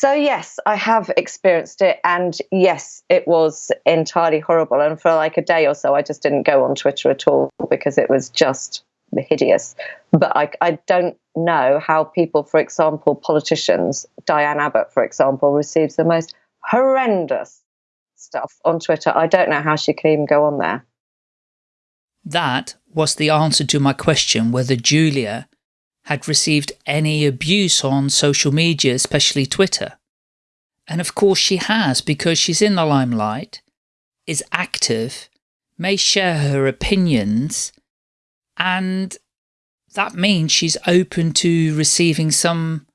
So, yes, I have experienced it. And yes, it was entirely horrible. And for like a day or so, I just didn't go on Twitter at all because it was just hideous. But I, I don't know how people, for example, politicians, Diane Abbott, for example, receives the most horrendous stuff on Twitter. I don't know how she can even go on there. That was the answer to my question whether Julia had received any abuse on social media, especially Twitter. And of course she has, because she's in the limelight, is active, may share her opinions, and that means she's open to receiving some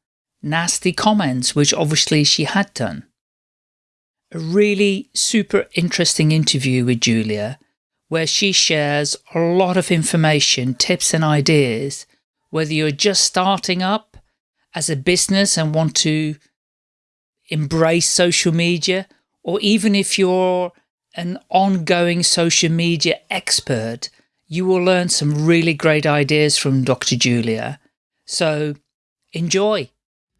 nasty comments, which obviously she had done. A really super interesting interview with Julia, where she shares a lot of information, tips and ideas whether you're just starting up as a business and want to embrace social media, or even if you're an ongoing social media expert, you will learn some really great ideas from Dr. Julia. So enjoy.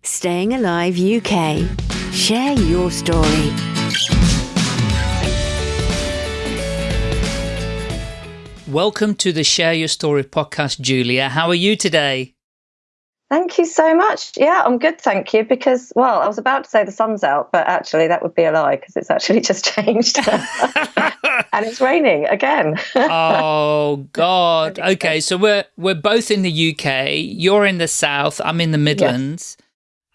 Staying Alive UK. Share your story. Welcome to the Share Your Story podcast, Julia. How are you today? Thank you so much. Yeah, I'm good, thank you. Because, well, I was about to say the sun's out, but actually that would be a lie because it's actually just changed and it's raining again. oh God. Okay, so we're we're both in the UK. You're in the south. I'm in the Midlands. Yes.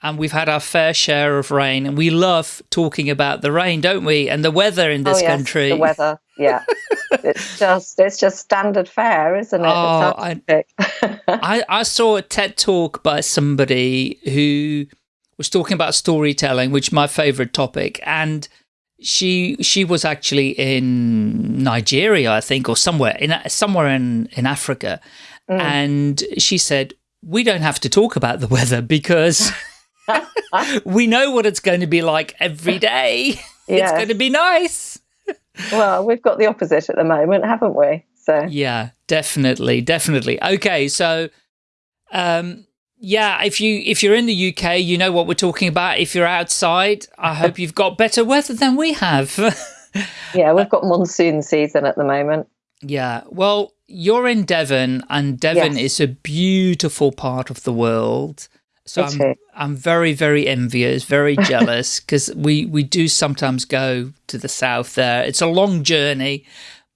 And we've had our fair share of rain, and we love talking about the rain, don't we? And the weather in this oh, yes, country. The weather, yeah. it's just it's just standard fare, isn't it? Oh, I, I, I saw a TED talk by somebody who was talking about storytelling, which is my favorite topic, and she she was actually in Nigeria, I think, or somewhere in somewhere in in Africa, mm. and she said we don't have to talk about the weather because we know what it's going to be like every day. It's going to be nice well, we've got the opposite at the moment, haven't we? So yeah, definitely, definitely. Okay, so um, yeah, if you if you're in the UK, you know what we're talking about. If you're outside, I hope you've got better weather than we have. yeah, we've got monsoon season at the moment. Yeah, well, you're in Devon, and Devon yes. is a beautiful part of the world. So I'm, I'm very, very envious, very jealous because we, we do sometimes go to the south there. It's a long journey,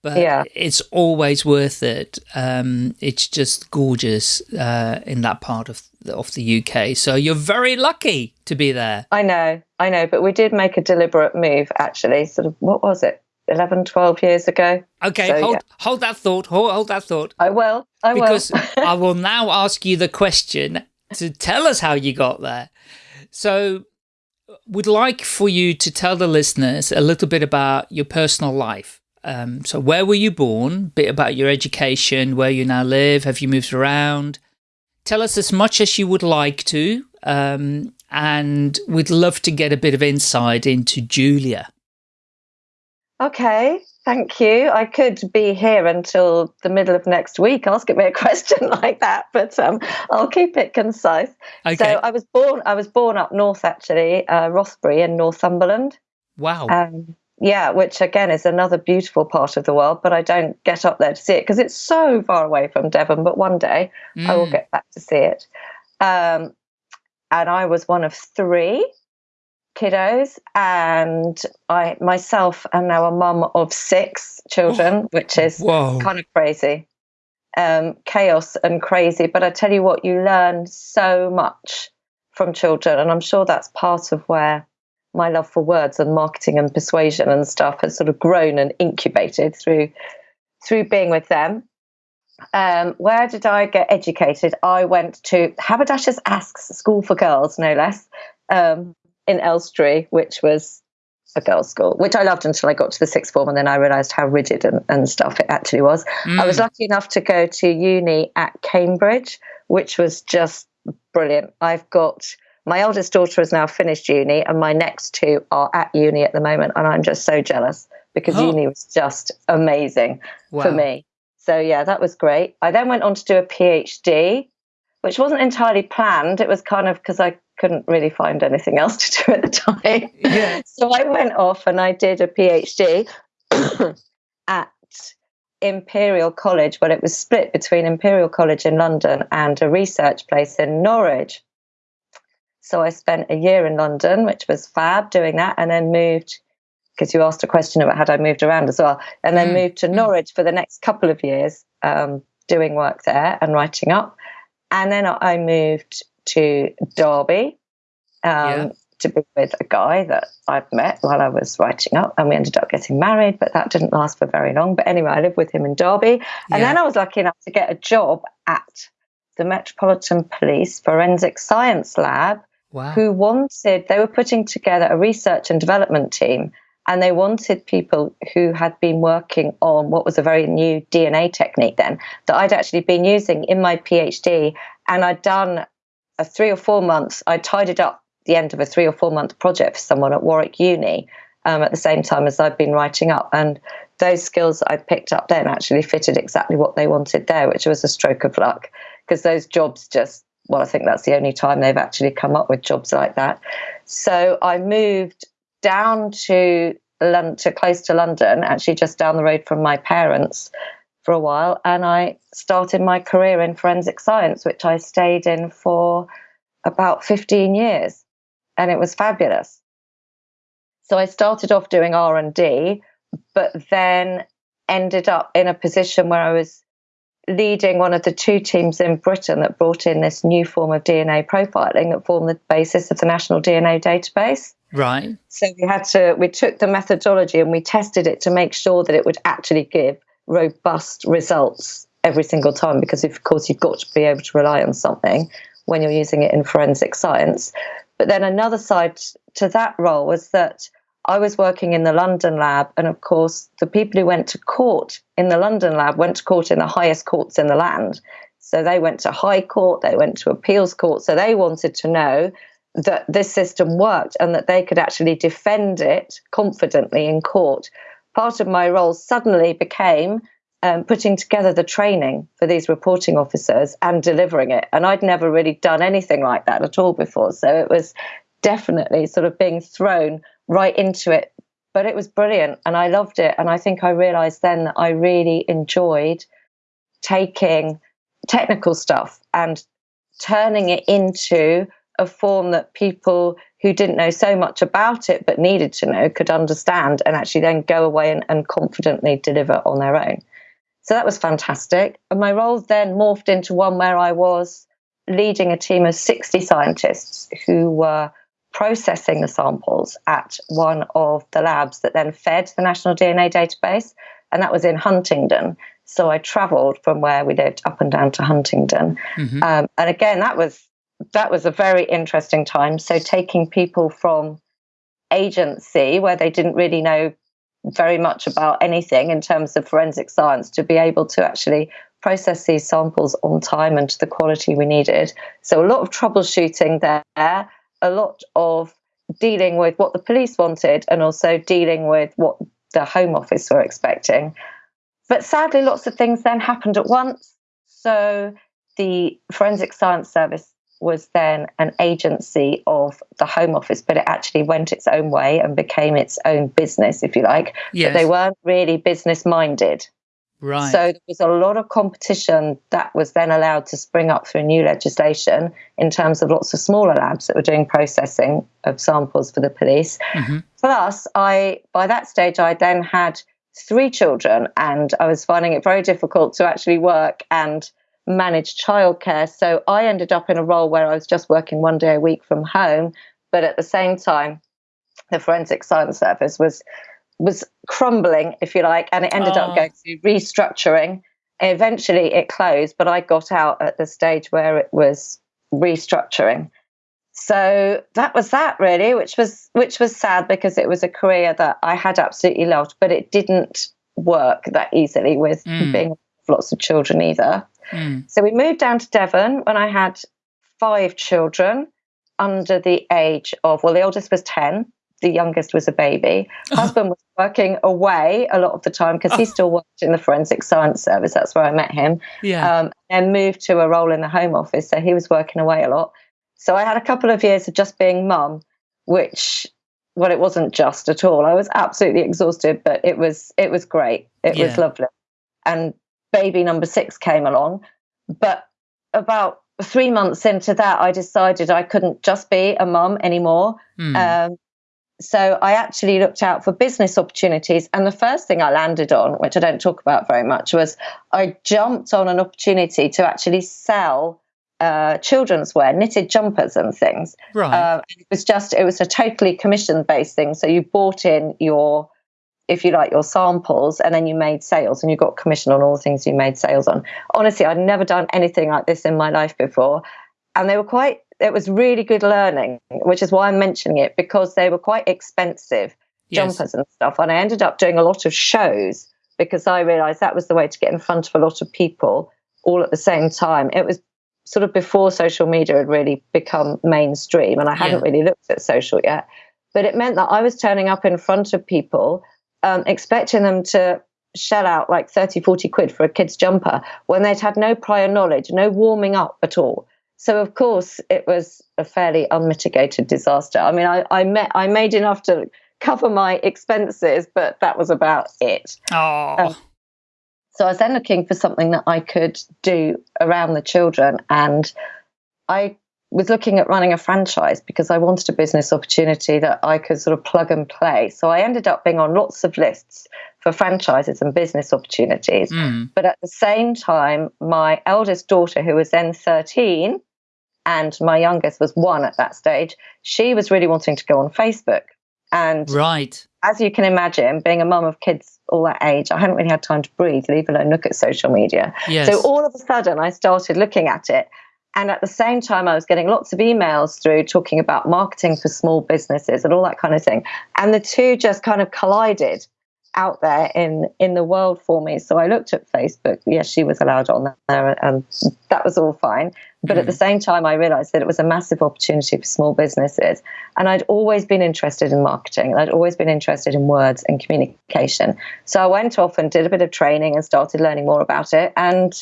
but yeah. it's always worth it. Um, it's just gorgeous uh, in that part of the, of the UK. So you're very lucky to be there. I know, I know, but we did make a deliberate move actually. Sort of, what was it? 11, 12 years ago. Okay, so, hold, yeah. hold that thought. Hold, hold that thought. I will. I because will. Because I will now ask you the question to tell us how you got there. So would like for you to tell the listeners a little bit about your personal life. Um, so where were you born? Bit about your education, where you now live, have you moved around? Tell us as much as you would like to, um, and we'd love to get a bit of insight into Julia. Okay. Thank you. I could be here until the middle of next week asking me a question like that, but um, I'll keep it concise. Okay. So I was born. I was born up north, actually, uh, Rothbury in Northumberland. Wow. Um, yeah, which again is another beautiful part of the world, but I don't get up there to see it because it's so far away from Devon. But one day mm. I will mm. get back to see it. Um, and I was one of three kiddos and I myself am now a mum of six children, oh, which is whoa. kind of crazy. Um, chaos and crazy. But I tell you what, you learn so much from children. And I'm sure that's part of where my love for words and marketing and persuasion and stuff has sort of grown and incubated through through being with them. Um, where did I get educated? I went to Haberdashers Aske's School for Girls, no less. Um, in Elstree, which was a girls' school, which I loved until I got to the sixth form, and then I realised how rigid and, and, stuff it actually was. Mm. I was mm. lucky enough to go to uni at Cambridge, which was just brilliant. I've got my eldest daughter has now finished uni, and my next two are at uni at the moment, and I'm just so jealous because oh. uni was just amazing wow. for me. So yeah, that was great. I then went on to do a PhD which wasn't entirely planned. It was kind of because I couldn't really find anything else to do at the time. Yeah. So I went off and I did a PhD at Imperial College, but it was split between Imperial College in London and a research place in Norwich. So I spent a year in London, which was fab doing that, and then moved because you asked a question about had I moved around as well, and then Mm, moved to mm. Norwich for the next couple of years, um, doing work there and writing up, and then I moved to Derby um, Yeah. to be with a guy that I'd met while I was writing up, and we ended up getting married, but that didn't last for very long. But anyway, I lived with him in Derby, and Yeah. then I was lucky enough to get a job at the Metropolitan Police Forensic Science Lab Wow. who wanted they were putting together a research and development team and they wanted people who had been working on what was a very new DNA technique then that I'd actually been using in my PhD and I'd done a 3 or 4 months I tidied up the end of a 3 or 4 month project for someone at Warwick Uni um, at the same time as I'd been writing up and those skills I picked up then actually fitted exactly what they wanted there which was a stroke of luck because those jobs just well, I think that's the only time they've actually come up with jobs like that. So I moved down to London, to close to London, actually just down the road from my parents for a while, and I started my career in forensic science, which I stayed in for about 15 years, and it was fabulous. So I started off doing R and D, but then ended up in a position where I was leading one of the two teams in Britain that brought in this new form of DNA profiling that formed the basis of the National DNA Database. Right. So we had to, we took the methodology and we tested it to make sure that it would actually give robust results every single time because, of course, you've got to be able to rely on something when you're using it in forensic science. But then another side to that role was that I was working in the London lab, and of course, the people who went to court in the London lab went to court in the highest courts in the land. So they went to High Court, they went to Appeals Court. So they wanted to know that this system worked and that they could actually defend it confidently in court. Part of my role suddenly became um, putting together the training for these reporting officers and delivering it. And I'd never really done anything like that at all before. So it was definitely sort of being thrown right into it. But it was brilliant and I loved it. And I think I realized then that I really enjoyed taking technical stuff and turning it into a form that people who didn't know so much about it but needed to know could understand and actually then go away and, and confidently deliver on their own. So that was fantastic. And my role then morphed into one where I was leading a team of 60 scientists who were processing the samples at one of the labs that then fed the National DNA Database, and that was in Huntingdon. So I travelled from where we lived up and down to Huntingdon, Mhm. um, and again that was that was a very interesting time. So taking people from agency where they didn't really know very much about anything in terms of forensic science to be able to actually process these samples on time and to the quality we needed. So a lot of troubleshooting there, a lot of dealing with what the police wanted and also dealing with what the Home Office were expecting. But sadly, lots of things then happened at once. So the Forensic Science Service was then an agency of the Home Office, but it actually went its own way and became its own business, if you like. Yes. But they weren't really business minded. right. So there was a lot of competition that was then allowed to spring up through new legislation in terms of lots of smaller labs that were doing processing of samples for the police. Mhm. Plus, I by that stage I then had three children, and I was finding it very difficult to actually work and manage childcare. So I ended up in a role where I was just working one day a week from home, but at the same time, the Forensic Science Service was was crumbling, if you like, and it ended Oh. up going through restructuring. Eventually, it closed, but I got out at the stage where it was restructuring. So that was that really, which was which was sad because it was a career that I had absolutely loved, but it didn't work that easily with Mm. being with lots of children either. Mm. So we moved down to Devon when I had five children under the age of, well, the oldest was 10, the youngest was a baby. Husband was working away a lot of the time because he still worked in the forensic science service. That's where I met him. Yeah. Um, and moved to a role in the home office. So he was working away a lot. So I had a couple of years of just being mum, which well, it wasn't just at all. I was absolutely exhausted, but it was it was great. It Yeah. was lovely. And baby number six came along, but about three months into that, I decided I couldn't just be a mum anymore. Hmm. Um, so I actually looked out for business opportunities, and the first thing I landed on, which I don't talk about very much, was I jumped on an opportunity to actually sell uh, children's wear, knitted jumpers and things. right. Uh, it was just it was a totally commission based thing. So you bought in your, if you like, your samples, and then you made sales, and you got commission on all the things you made sales on. Honestly, I'd never done anything like this in my life before, and they were quite. It was really good learning, which is why I'm mentioning it because they were quite expensive yes. jumpers and stuff. And I ended up doing a lot of shows because I realized that was the way to get in front of a lot of people all at the same time. It was sort of before social media had really become mainstream, and I hadn't Yeah. really looked at social yet. But it meant that I was turning up in front of people, um, expecting them to shell out like 30, 40 quid for a kid's jumper when they'd had no prior knowledge, no warming up at all. So of course it was a fairly unmitigated disaster. I mean, I, I met I made enough to cover my expenses, but that was about it. Oh, Um, So I was then looking for something that I could do around the children, and I was looking at running a franchise because I wanted a business opportunity that I could sort of plug and play. So I ended up being on lots of lists for franchises and business opportunities. mm, But at the same time, my eldest daughter, who was then 13, and my youngest was one at that stage, she was really wanting to go on Facebook. And right. as you can imagine, being a mum of kids all that age, I hadn't really had time to breathe, leave alone look at social media. Yes. So all of a sudden, I started looking at it. And at the same time, I was getting lots of emails through talking about marketing for small businesses and all that kind of thing. And the two just kind of collided out there in, in the world for me. So I looked at Facebook. Yes, she was allowed on there, and that was all fine. But at the hmm. same time, I realized that it was a massive opportunity for small businesses. And I'd always been interested in marketing. I'd always been interested in words and communication. So I went off and did a bit of training and started learning more about it and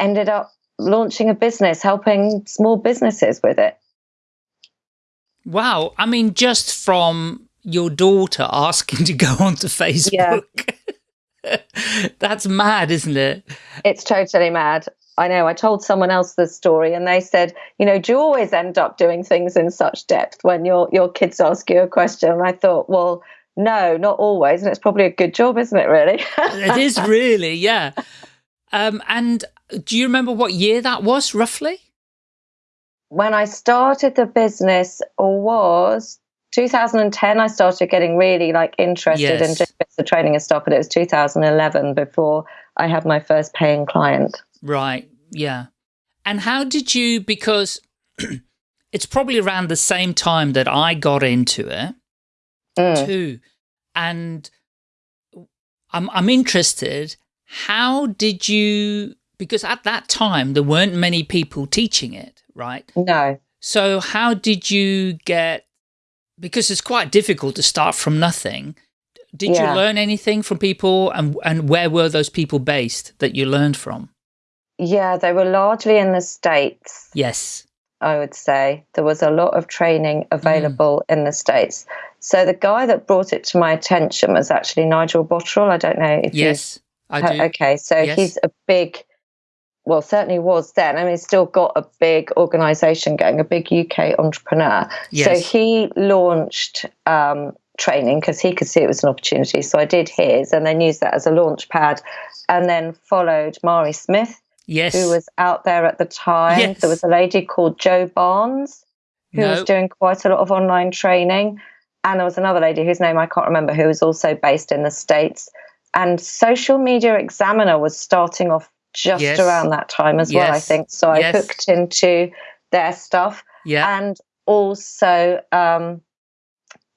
ended up launching a business, helping small businesses with it. Wow. I mean, just from your daughter asking to go onto Facebook. That's mad, isn't it? It's totally mad. I know. I told someone else the story, and they said, "You know, do you always end up doing things in such depth when your your kids ask you a question?" And I thought, well, no, not always, and it's probably a good job, isn't it? Really? It is really, yeah. Um, and do you remember what year that was, roughly? when I started the business or was 2010, I started getting really like interested in Yes. doing bits training and stuff, but it was 2011 before I had my first paying client. Right, yeah. And how did you, because it's probably around the same time that I got into it Mm. too. And I'm, I'm interested, how did you, because at that time there weren't many people teaching it, right? No. So how did you get, because it's quite difficult to start from nothing. Did Yeah. you learn anything from people and, and where were those people based that you learned from? Yeah, they were largely in the States, Yes. I would say. There was a lot of training Mm. available in the States. So the guy that brought it to my attention was actually Nigel Botterill. I don't know if you Yes, I do. Okay, so Yes. he's a big, well, certainly was then. I mean, still got a big organization going, a big UK entrepreneur. So he launched um, training because he could see it was an opportunity. So I did his and then used that as a launch pad and then followed Mari Smith, Yes. who was out there at the time. Yes. There was a lady called Jo Barnes who was doing quite a lot of online training. And there was another lady whose name I can't remember who was also based in the States. And Social Media Examiner was starting off just Yes. around that time as well, I think. So I Yes. hooked into their stuff. yeah. And also um,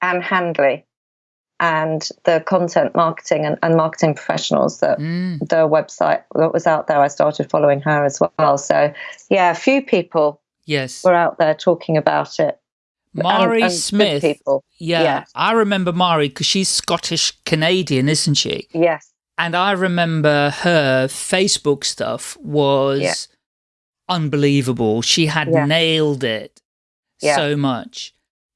Ann Handley and the content marketing and, and marketing professionals that Mm. the website that was out there. I started following her as well. So, yeah, a few people Yes. were out there talking about it. Mari and good Smith. people. Yeah. Yes. I remember Mari because she's Scottish Canadian, isn't she? Yes. And I remember her Facebook stuff was Yeah. unbelievable. She had Yeah. nailed it. yeah. so much.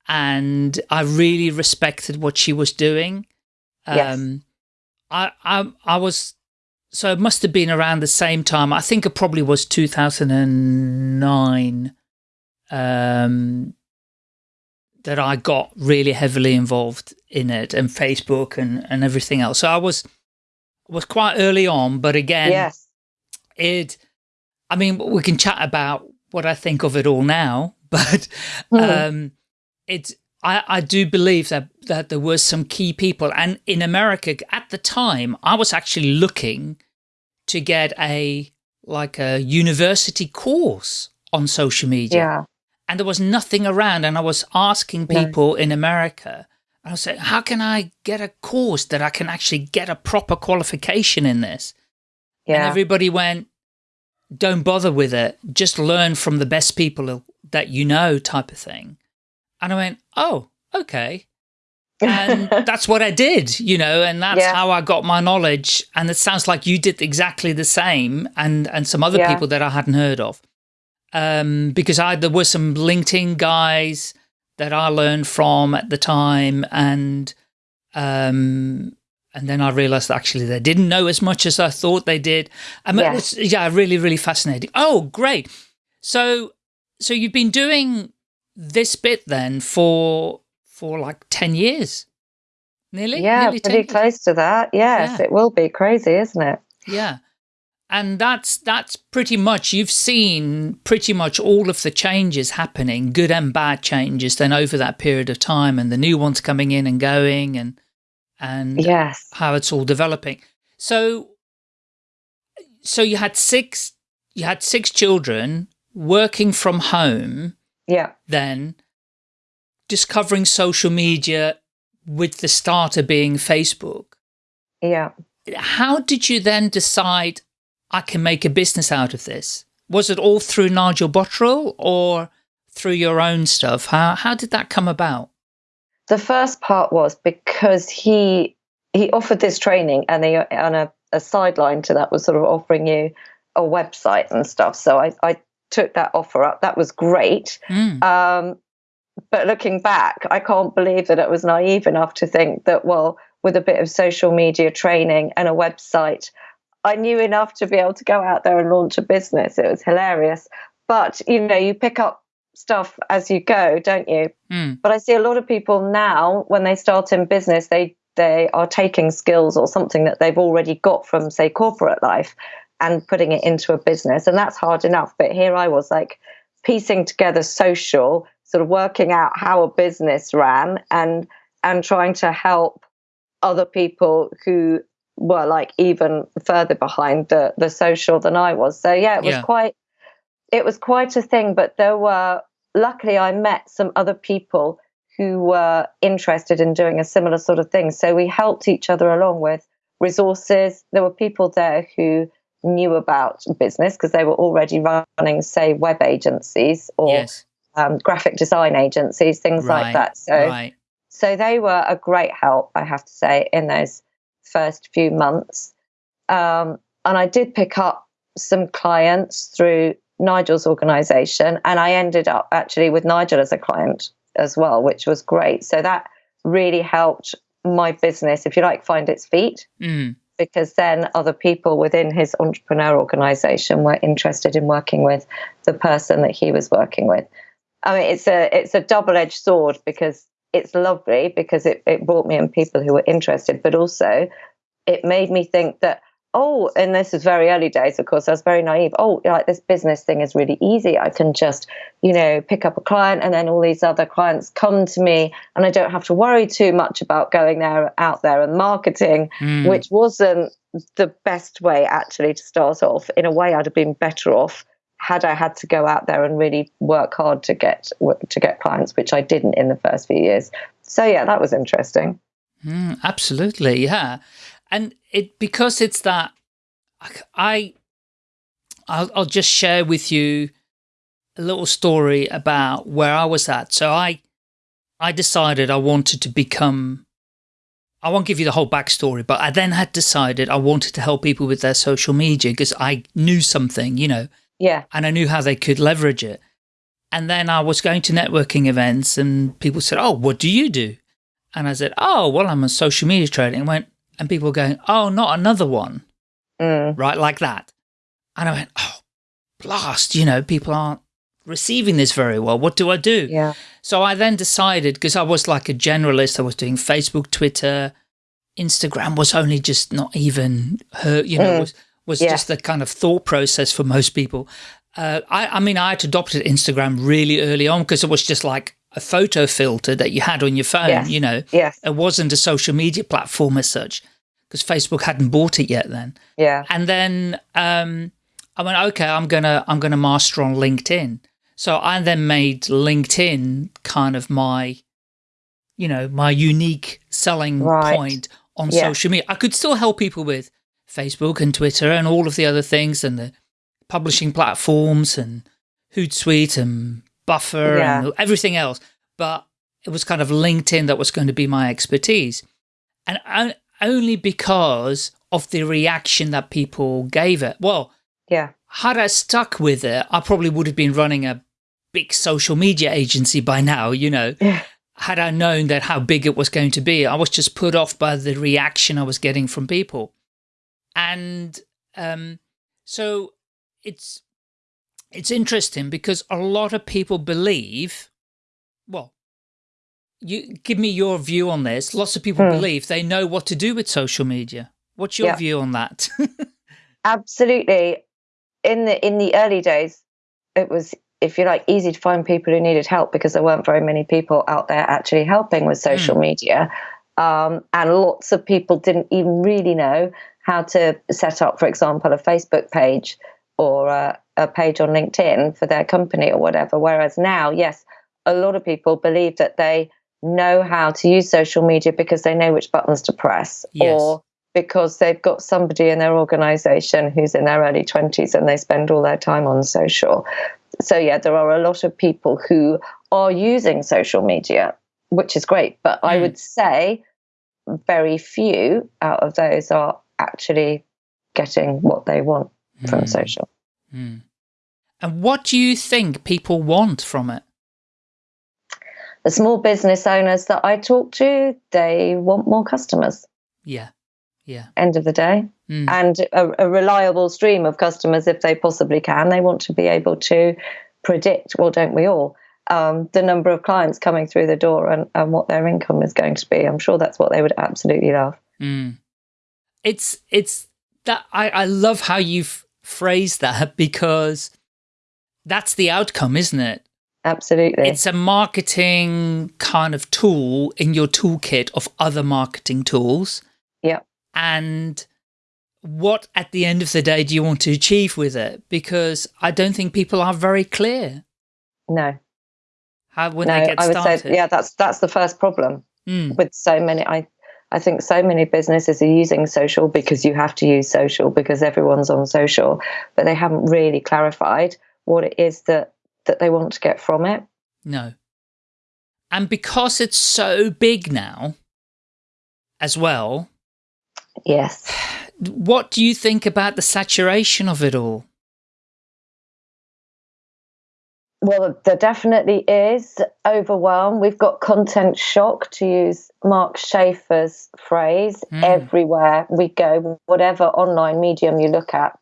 And I really respected what she was doing. Yes. Um, I, I, I was, so it must have been around the same time. I think it probably was 2009 um, that I got really heavily involved in it and Facebook and, and everything else. So I was, was quite early on, but again, yes. it, I mean, we can chat about what I think of it all now, but Mm. um, it's, I, I do believe that, that there were some key people and in America at the time, I was actually looking to get a, like a university course on social media Yeah. and there was nothing around and I was asking people in America I was saying, how can I get a course that I can actually get a proper qualification in this? And everybody went, don't bother with it. Just learn from the best people that you know type of thing. And I went, oh, okay. And that's what I did, you know, and that's Yeah. how I got my knowledge. And it sounds like you did exactly the same and, and some other Yeah. people that I hadn't heard of. Um, because I, there were some LinkedIn guys that I learned from at the time and, um, and then I realized actually they didn't know as much as I thought they did. I mean, Yeah. yeah, really, really fascinating. Oh, great. So, so you've been doing this bit then for, for like 10 years, nearly? yeah, nearly 10 pretty years. close to that. Yes, Yeah. it will be crazy, isn't it? Yeah. And that's that's pretty much you've seen pretty much all of the changes happening, good and bad changes then over that period of time and the new ones coming in and going and and Yes. how it's all developing. So so you had six you had six children working from home Yeah. then discovering social media with the starter being Facebook Yeah. how did you then decide I can make a business out of this? Was it all through Nigel Botterill or through your own stuff? How how did that come about? The first part was because he he offered this training, and they and a, a sideline to that was sort of offering you a website and stuff. So I, I took that offer up. That was great. Mm, Um, but looking back, I can't believe that it was naive enough to think that, well, with a bit of social media training and a website, I knew enough to be able to go out there and launch a business. It was hilarious. But, you know, you pick up stuff as you go, don't you? mm, But I see a lot of people now, when they start in business, they they are taking skills or something that they've already got from, say, corporate life and putting it into a business. And that's hard enough. But here I was like piecing together social, sort of working out how a business ran and and trying to help other people who were like even further behind the the social than I was. So yeah, it was Yeah. quite it was quite a thing. But there were luckily I met some other people who were interested in doing a similar sort of thing. So we helped each other along with resources. There were people there who knew about business because they were already running, say, web agencies or yes. um, graphic design agencies, things Right. like that. So right. so they were a great help, I have to say, in those first few months. Um, and I did pick up some clients through Nigel's organization, and I ended up actually with Nigel as a client as well, which was great. So that really helped my business, if you like, find its feet Mm, because then other people within his entrepreneur organization were interested in working with the person that he was working with. I mean, it's a it's a double edged sword because it's lovely because it, it brought me in people who were interested, but also it made me think that oh, and this is very early days, of course, I was very naive. Oh, like this business thing is really easy. I can just, you know, pick up a client and then all these other clients come to me and I don't have to worry too much about going there out there and marketing mm, which wasn't the best way actually to start off. In a way, I'd have been better off had I had to go out there and really work hard to get to get clients, which I didn't in the first few years. So yeah, that was interesting. mm, absolutely. Yeah. And it, because it's that, I, I'll, I'll just share with you a little story about where I was at. So I, I decided I wanted to become, I won't give you the whole backstory, but I then had decided I wanted to help people with their social media because I knew something, you know, Yeah, and I knew how they could leverage it. And then I was going to networking events and people said, oh, what do you do? And I said, oh, well, I'm a social media trader. And went, and people were going, oh, not another one. Mm. Right, like that. And I went, oh, blast, you know, people aren't receiving this very well. What do I do? Yeah. So I then decided, because I was like a generalist, I was doing Facebook, Twitter, Instagram was only just not even her, you know, mm. was, was yeah. just the kind of thought process for most people. Uh, I, I mean, I had adopted Instagram really early on because it was just like a photo filter that you had on your phone, yes. you know. Yes. It wasn't a social media platform as such because Facebook hadn't bought it yet then. Yeah. And then um, I went, okay, I'm gonna I'm gonna master on LinkedIn. So I then made LinkedIn kind of my, you know, my unique selling right. point on yeah. social media. I could still help people with Facebook and Twitter and all of the other things and the publishing platforms and Hootsuite and Buffer yeah. and everything else. But it was kind of LinkedIn that was going to be my expertise. And only because of the reaction that people gave it. Well, yeah. Had I stuck with it, I probably would have been running a big social media agency by now, you know. Yeah. Had I known that how big it was going to be, I was just put off by the reaction I was getting from people. And um, so it's it's interesting because a lot of people believe, well, you give me your view on this. Lots of people hmm. believe they know what to do with social media. What's your yeah. view on that? Absolutely. In the in the early days, it was, if you like, easy to find people who needed help because there weren't very many people out there actually helping with social mm. media. Um, and lots of people didn't even really know how to set up, for example, a Facebook page or a, a page on LinkedIn for their company or whatever. Whereas now, yes, a lot of people believe that they know how to use social media because they know which buttons to press yes. or because they've got somebody in their organization who's in their early 20s and they spend all their time on social. So, yeah, there are a lot of people who are using social media, which is great. But mm. I would say very few out of those are actually getting what they want mm. from social. Mm. And what do you think people want from it? The small business owners that I talk to, they want more customers. Yeah. Yeah. End of the day. Mm. And a, a, reliable stream of customers if they possibly can. They want to be able to predict, well, don't we all, um, the number of clients coming through the door and, and what their income is going to be. I'm sure that's what they would absolutely love. Mm. It's, it's that I, I love how you've phrased that because that's the outcome, isn't it? Absolutely. It's a marketing kind of tool in your toolkit of other marketing tools. Yeah. And what at the end of the day do you want to achieve with it? Because I don't think people are very clear. No. How when no, they get started. I would say, yeah, that's that's the first problem mm. with so many. I I think so many businesses are using social because you have to use social because everyone's on social, but they haven't really clarified what it is that that they want to get from it. No. And because it's so big now as well. Yes. What do you think about the saturation of it all? Well, there definitely is overwhelm. We've got content shock, to use Mark Schaefer's phrase, mm. everywhere we go, whatever online medium you look at,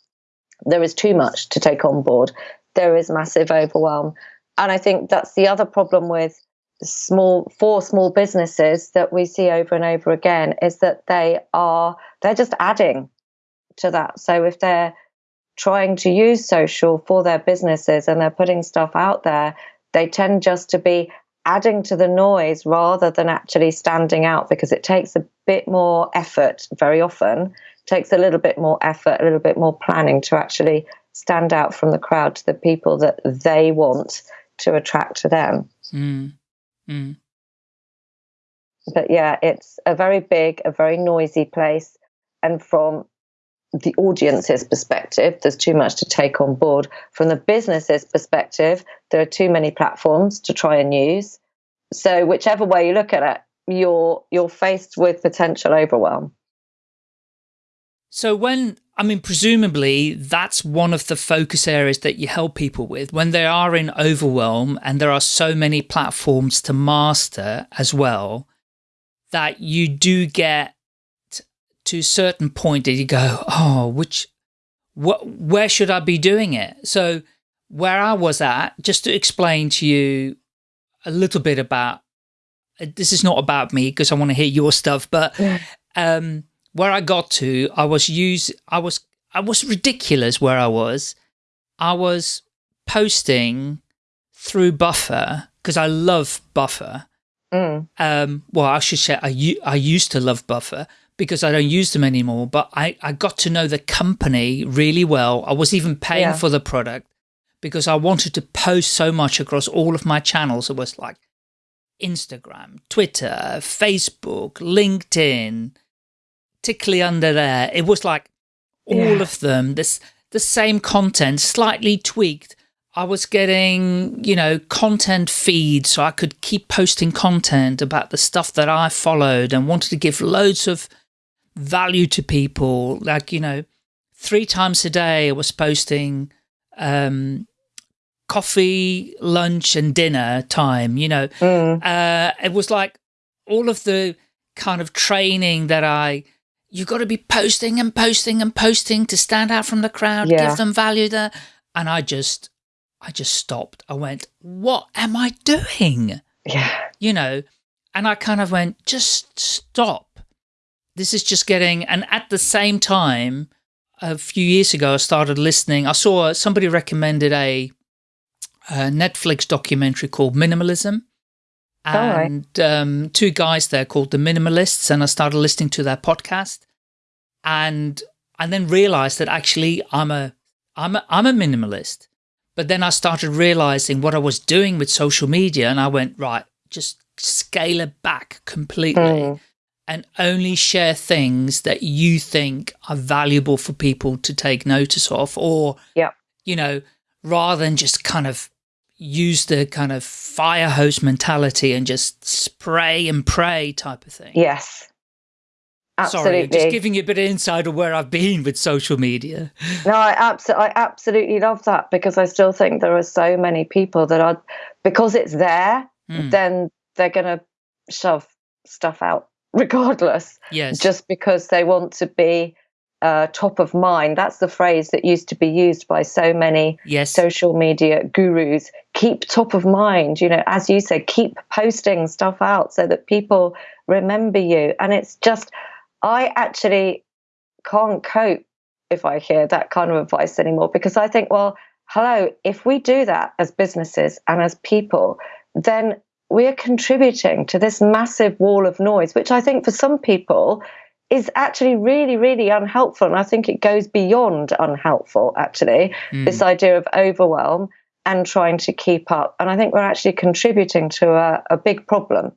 there is too much to take on board there is massive overwhelm. And I think that's the other problem with small for small businesses that we see over and over again is that they are they're just adding to that. So if they're trying to use social for their businesses and they're putting stuff out there, they tend just to be adding to the noise rather than actually standing out because it takes a bit more effort very often takes a little bit more effort a little bit more planning to actually stand out from the crowd to the people that they want to attract to them. Mm. Mm. But yeah, it's a very big, a very noisy place. And from the audience's perspective, there's too much to take on board. From the business's perspective, there are too many platforms to try and use. So whichever way you look at it, you're you're faced with potential overwhelm. So when I mean, presumably that's one of the focus areas that you help people with when they are in overwhelm and there are so many platforms to master as well, that you do get to a certain point that you go, oh, which, what, where should I be doing it? So where I was at, just to explain to you a little bit about, this is not about me because I want to hear your stuff, but um, where I got to, I was use, I was, I was ridiculous where I was. I was posting through Buffer because I love Buffer. Mm. Um, well, I should say I, I used to love Buffer because I don't use them anymore, but I, I got to know the company really well. I was even paying yeah. for the product because I wanted to post so much across all of my channels. It was like Instagram, Twitter, Facebook, LinkedIn, tickly under there. It was like all yeah. of them, this the same content, slightly tweaked. I was getting, you know, content feeds so I could keep posting content about the stuff that I followed and wanted to give loads of value to people. Like, you know, three times a day I was posting um, coffee, lunch and dinner time, you know. Mm. Uh, it was like all of the kind of training that I, you've got to be posting and posting and posting to stand out from the crowd, yeah. give them value there. And I just, I just stopped. I went, what am I doing? Yeah. You know, and I kind of went, just stop. This is just getting, and at the same time, a few years ago, I started listening. I saw somebody recommended a, a Netflix documentary called Minimalism and right. um, two guys there called The Minimalists, and I started listening to their podcast, and and then realized that actually I'm a I'm a, I'm a minimalist. But then I started realizing what I was doing with social media, and I went right, just scale it back completely. Mm. And only share things that you think are valuable for people to take notice of, or, yeah. you know, rather than just kind of use the kind of fire hose mentality and just spray and pray type of thing. Yes. Absolutely. Sorry, just giving you a bit of insight of where I've been with social media. No, I, abso I absolutely love that because I still think there are so many people that are, because it's there, mm. then they're going to shove stuff out regardless. Yes. Just because they want to be uh, top of mind. That's the phrase that used to be used by so many yes. social media gurus. Keep top of mind. You know, as you said, keep posting stuff out so that people remember you. And it's just, I actually can't cope if I hear that kind of advice anymore because I think, well, hello, if we do that as businesses and as people, then we're contributing to this massive wall of noise, which I think for some people is actually really, really unhelpful. And I think it goes beyond unhelpful, actually, mm. this idea of overwhelm and trying to keep up. And I think we're actually contributing to a, a big problem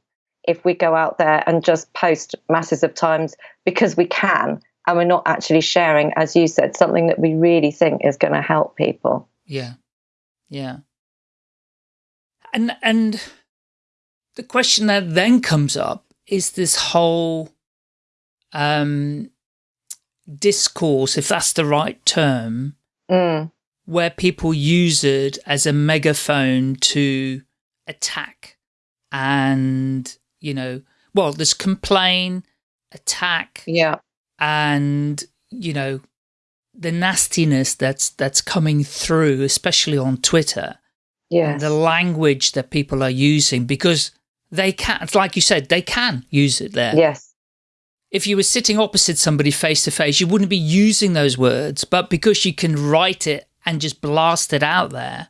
if we go out there and just post masses of times because we can and we're not actually sharing, as you said, something that we really think is going to help people. Yeah. Yeah. And and the question that then comes up is this whole um, discourse, if that's the right term, mm. where people use it as a megaphone to attack and, you know, well, there's complain, attack, yeah, and, you know, the nastiness that's that's coming through, especially on Twitter. Yeah. The language that people are using because they can, like you said, they can use it there. Yes if you were sitting opposite somebody face to face, you wouldn't be using those words, but because you can write it and just blast it out there.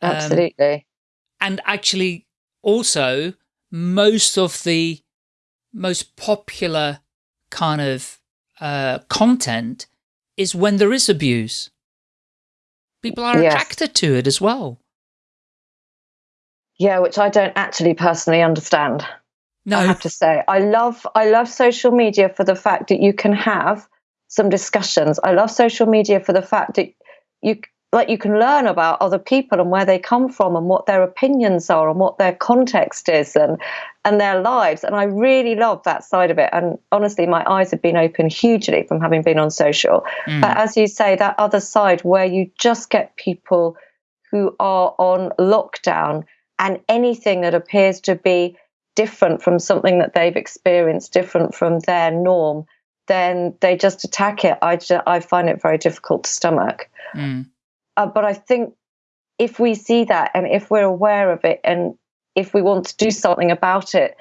Um, Absolutely. Um, and actually, also, most of the most popular kind of uh, content is when there is abuse. People are yes. attracted to it as well. Yeah, which I don't actually personally understand. No. I have to say, I love I love social media for the fact that you can have some discussions. I love social media for the fact that you like you can learn about other people and where they come from and what their opinions are and what their context is and and their lives and i really love that side of it and honestly my eyes have been open hugely from having been on social mm. but as you say that other side where you just get people who are on lockdown and anything that appears to be different from something that they've experienced different from their norm then they just attack it i just, i find it very difficult to stomach mm. Uh, but I think if we see that and if we're aware of it and if we want to do something about it,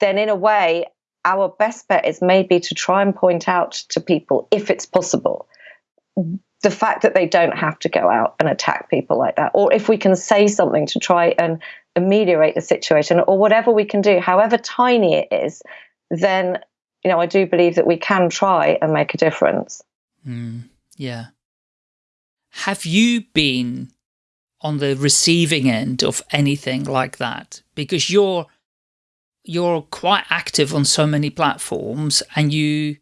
then in a way, our best bet is maybe to try and point out to people, if it's possible, the fact that they don't have to go out and attack people like that. Or if we can say something to try and ameliorate the situation, or whatever we can do, however tiny it is, then, you know, I do believe that we can try and make a difference. Mm, yeah. Have you been on the receiving end of anything like that? Because you're you're quite active on so many platforms and you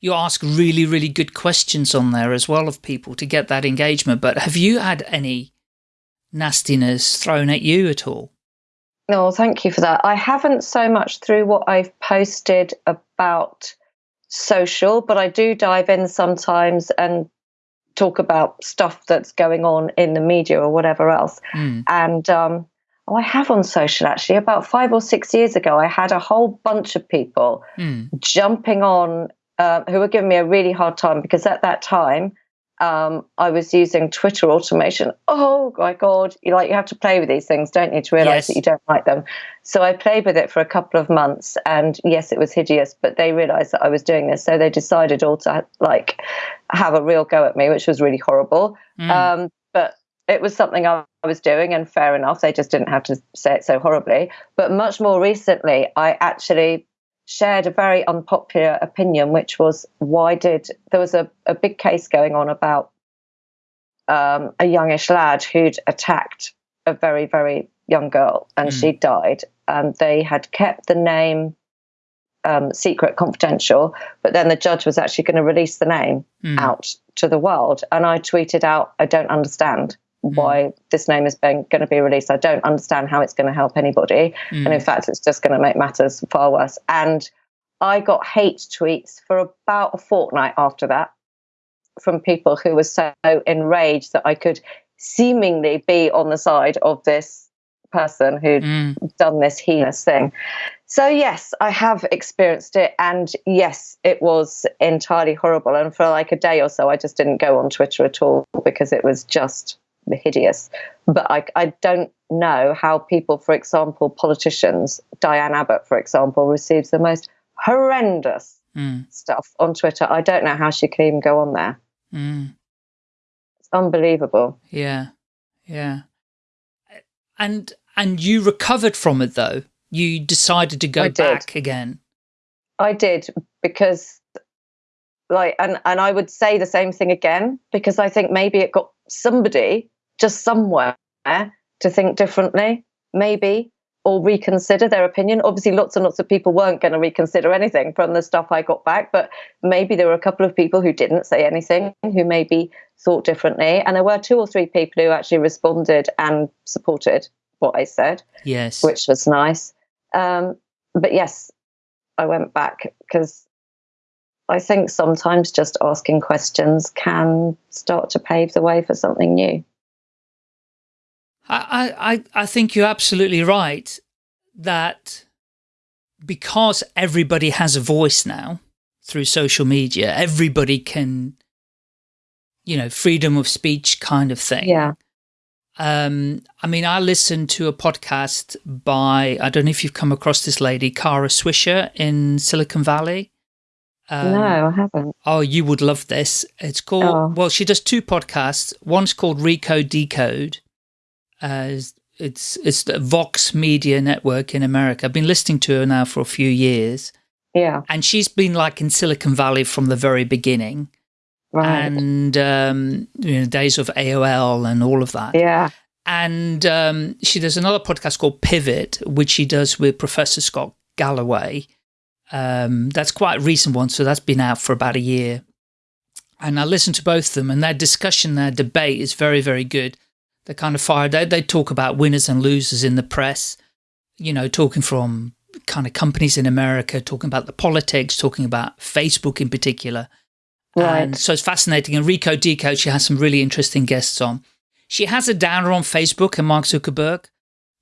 you ask really, really good questions on there as well of people to get that engagement. But have you had any nastiness thrown at you at all? No, thank you for that. I haven't so much through what I've posted about social, but I do dive in sometimes and talk about stuff that's going on in the media or whatever else. Mm. And um, oh, I have on social actually. About five or six years ago, I had a whole bunch of people mm. jumping on uh, who were giving me a really hard time because at that time um, I was using Twitter automation. Oh my god! You like you have to play with these things, don't you, to realize yes. that you don't like them. So I played with it for a couple of months, and yes, it was hideous. But they realized that I was doing this, so they decided all to like have a real go at me, which was really horrible. Mm. Um, but it was something I was doing, and fair enough. They just didn't have to say it so horribly. But much more recently, I actually shared a very unpopular opinion, which was why did there was a, a big case going on about um, a youngish lad who'd attacked a very, very young girl and mm. she died. And they had kept the name um, secret, confidential, but then the judge was actually going to release the name mm. out to the world. And I tweeted out, I don't understand. Why this name is going to be released. I don't understand how it's going to help anybody. Mm. And in fact, it's just going to make matters far worse. And I got hate tweets for about a fortnight after that from people who were so enraged that I could seemingly be on the side of this person who'd mm. done this heinous thing. So, yes, I have experienced it. And yes, it was entirely horrible. And for like a day or so, I just didn't go on Twitter at all because it was just hideous. But I, I don't know how people, for example, politicians, Diane Abbott, for example, receives the most horrendous mm. stuff on Twitter. I don't know how she can even go on there. Mm. It's unbelievable. Yeah, yeah. And and you recovered from it though. You decided to go back again. I did because like and and I would say the same thing again because I think maybe it got somebody just somewhere to think differently, maybe, or reconsider their opinion. Obviously, lots and lots of people weren't going to reconsider anything from the stuff I got back, but maybe there were a couple of people who didn't say anything, who maybe thought differently. And there were two or three people who actually responded and supported what I said. Yes. Which was nice. Um, but yes, I went back because I think sometimes just asking questions can start to pave the way for something new. I, I, I think you're absolutely right that because everybody has a voice now through social media, everybody can, you know, freedom of speech kind of thing. Yeah. Um, I mean, I listened to a podcast by, I don't know if you've come across this lady, Kara Swisher in Silicon Valley. Um, no, I haven't. Oh, you would love this. It's called, oh. well, she does two podcasts. One's called Recode Decode, as it's it's the Vox Media Network in America. I've been listening to her now for a few years. Yeah. And she's been like in Silicon Valley from the very beginning. Right. And um, you know, days of AOL and all of that. Yeah. And um, she does another podcast called Pivot, which she does with Professor Scott Galloway. Um, that's quite a recent one, so that's been out for about a year. and I listen to both of them, and their discussion, their debate is very, very good. They kind of fire. They they talk about winners and losers in the press. You know, talking from kind of companies in America, talking about the politics, talking about Facebook in particular. Right. And so it's fascinating. And Recode Decode, she has some really interesting guests on. She has a downer on Facebook and Mark Zuckerberg.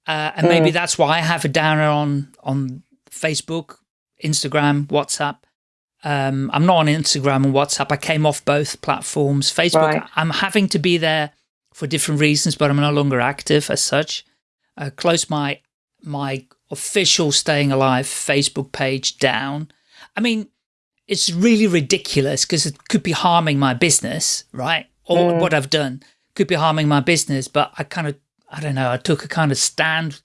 Uh, and mm. maybe that's why I have a downer on, on Facebook, Instagram, WhatsApp. Um, I'm not on Instagram and WhatsApp. I came off both platforms. Facebook, right. I'm having to be there for different reasons, but I'm no longer active as such. I closed my my official Staying Alive Facebook page down. I mean, it's really ridiculous because it could be harming my business, right? Or mm. what I've done could be harming my business, but I kind of, I don't know, I took a kind of stand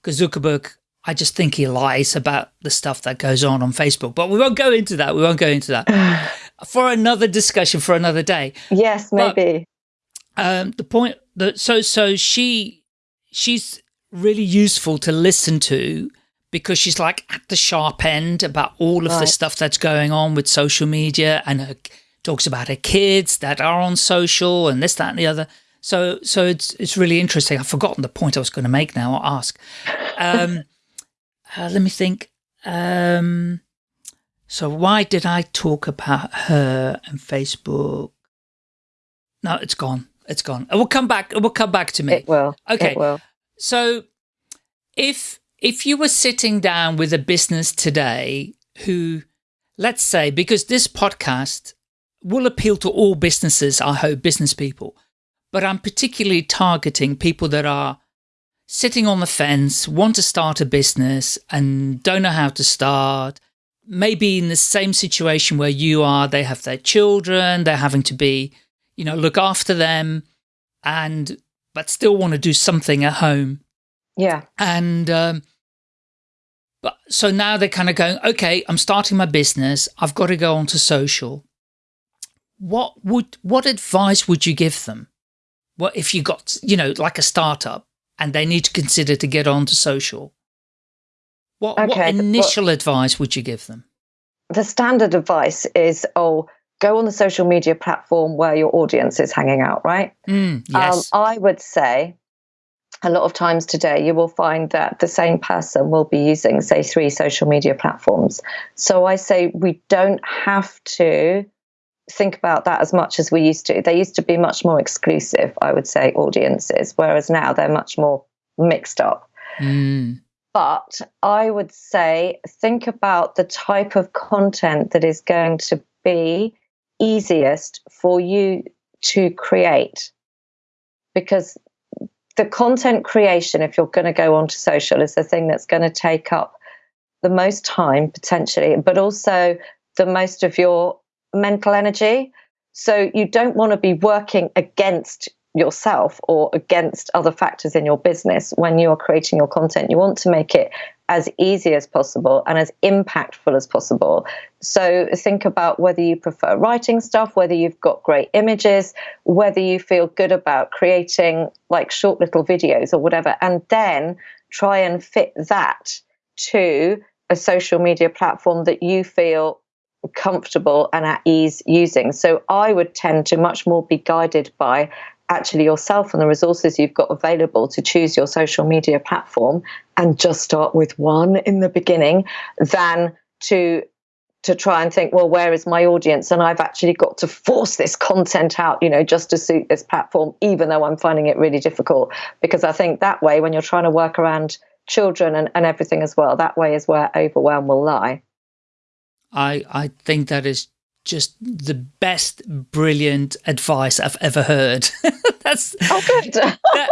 because Zuckerberg, I just think he lies about the stuff that goes on on Facebook. But we won't go into that. We won't go into that for another discussion for another day. Yes, maybe. Um, the point that so so she she's really useful to listen to because she's like at the sharp end about all of right. the stuff that's going on with social media and her, talks about her kids that are on social and this, that, and the other. So, so it's it's really interesting. I've forgotten the point I was going to make now I'll ask. Um, uh, let me think. Um, so why did I talk about her and Facebook? No, it's gone. It's gone. It will come back. It will come back to me. It will. Okay. It will. So if if you were sitting down with a business today who, let's say, because this podcast will appeal to all businesses, I hope, business people, but I'm particularly targeting people that are sitting on the fence, want to start a business and don't know how to start, maybe in the same situation where you are, they have their children, they're having to be, you know, look after them and but still want to do something at home. Yeah. And um, but so now they're kind of going, okay, I'm starting my business. I've got to go onto social. What would what advice would you give them? What if you got, you know, like a startup and they need to consider to get onto social? What, okay, what initial well, advice would you give them? The standard advice is, oh, go on the social media platform where your audience is hanging out, right? Mm, yes. Um, I would say a lot of times today you will find that the same person will be using, say, three social media platforms. So I say we don't have to think about that as much as we used to. They used to be much more exclusive, I would say, audiences, whereas now they're much more mixed up. Mm. But I would say think about the type of content that is going to be easiest for you to create because the content creation if you're going to go onto social is the thing that's going to take up the most time potentially but also the most of your mental energy so you don't want to be working against yourself or against other factors in your business when you're creating your content. You want to make it as easy as possible and as impactful as possible. So think about whether you prefer writing stuff, whether you've got great images, whether you feel good about creating like short little videos or whatever, and then try and fit that to a social media platform that you feel comfortable and at ease using. So I would tend to much more be guided by actually yourself and the resources you've got available to choose your social media platform and just start with one in the beginning than to to try and think well where is my audience? And i've actually got to force this content out you know just to suit this platform even though i'm finding it really difficult. Because i think that way when you're trying to work around children and, and everything as well that way is where overwhelm will lie. I i think that is just the best brilliant advice I've ever heard. That's oh, good. that,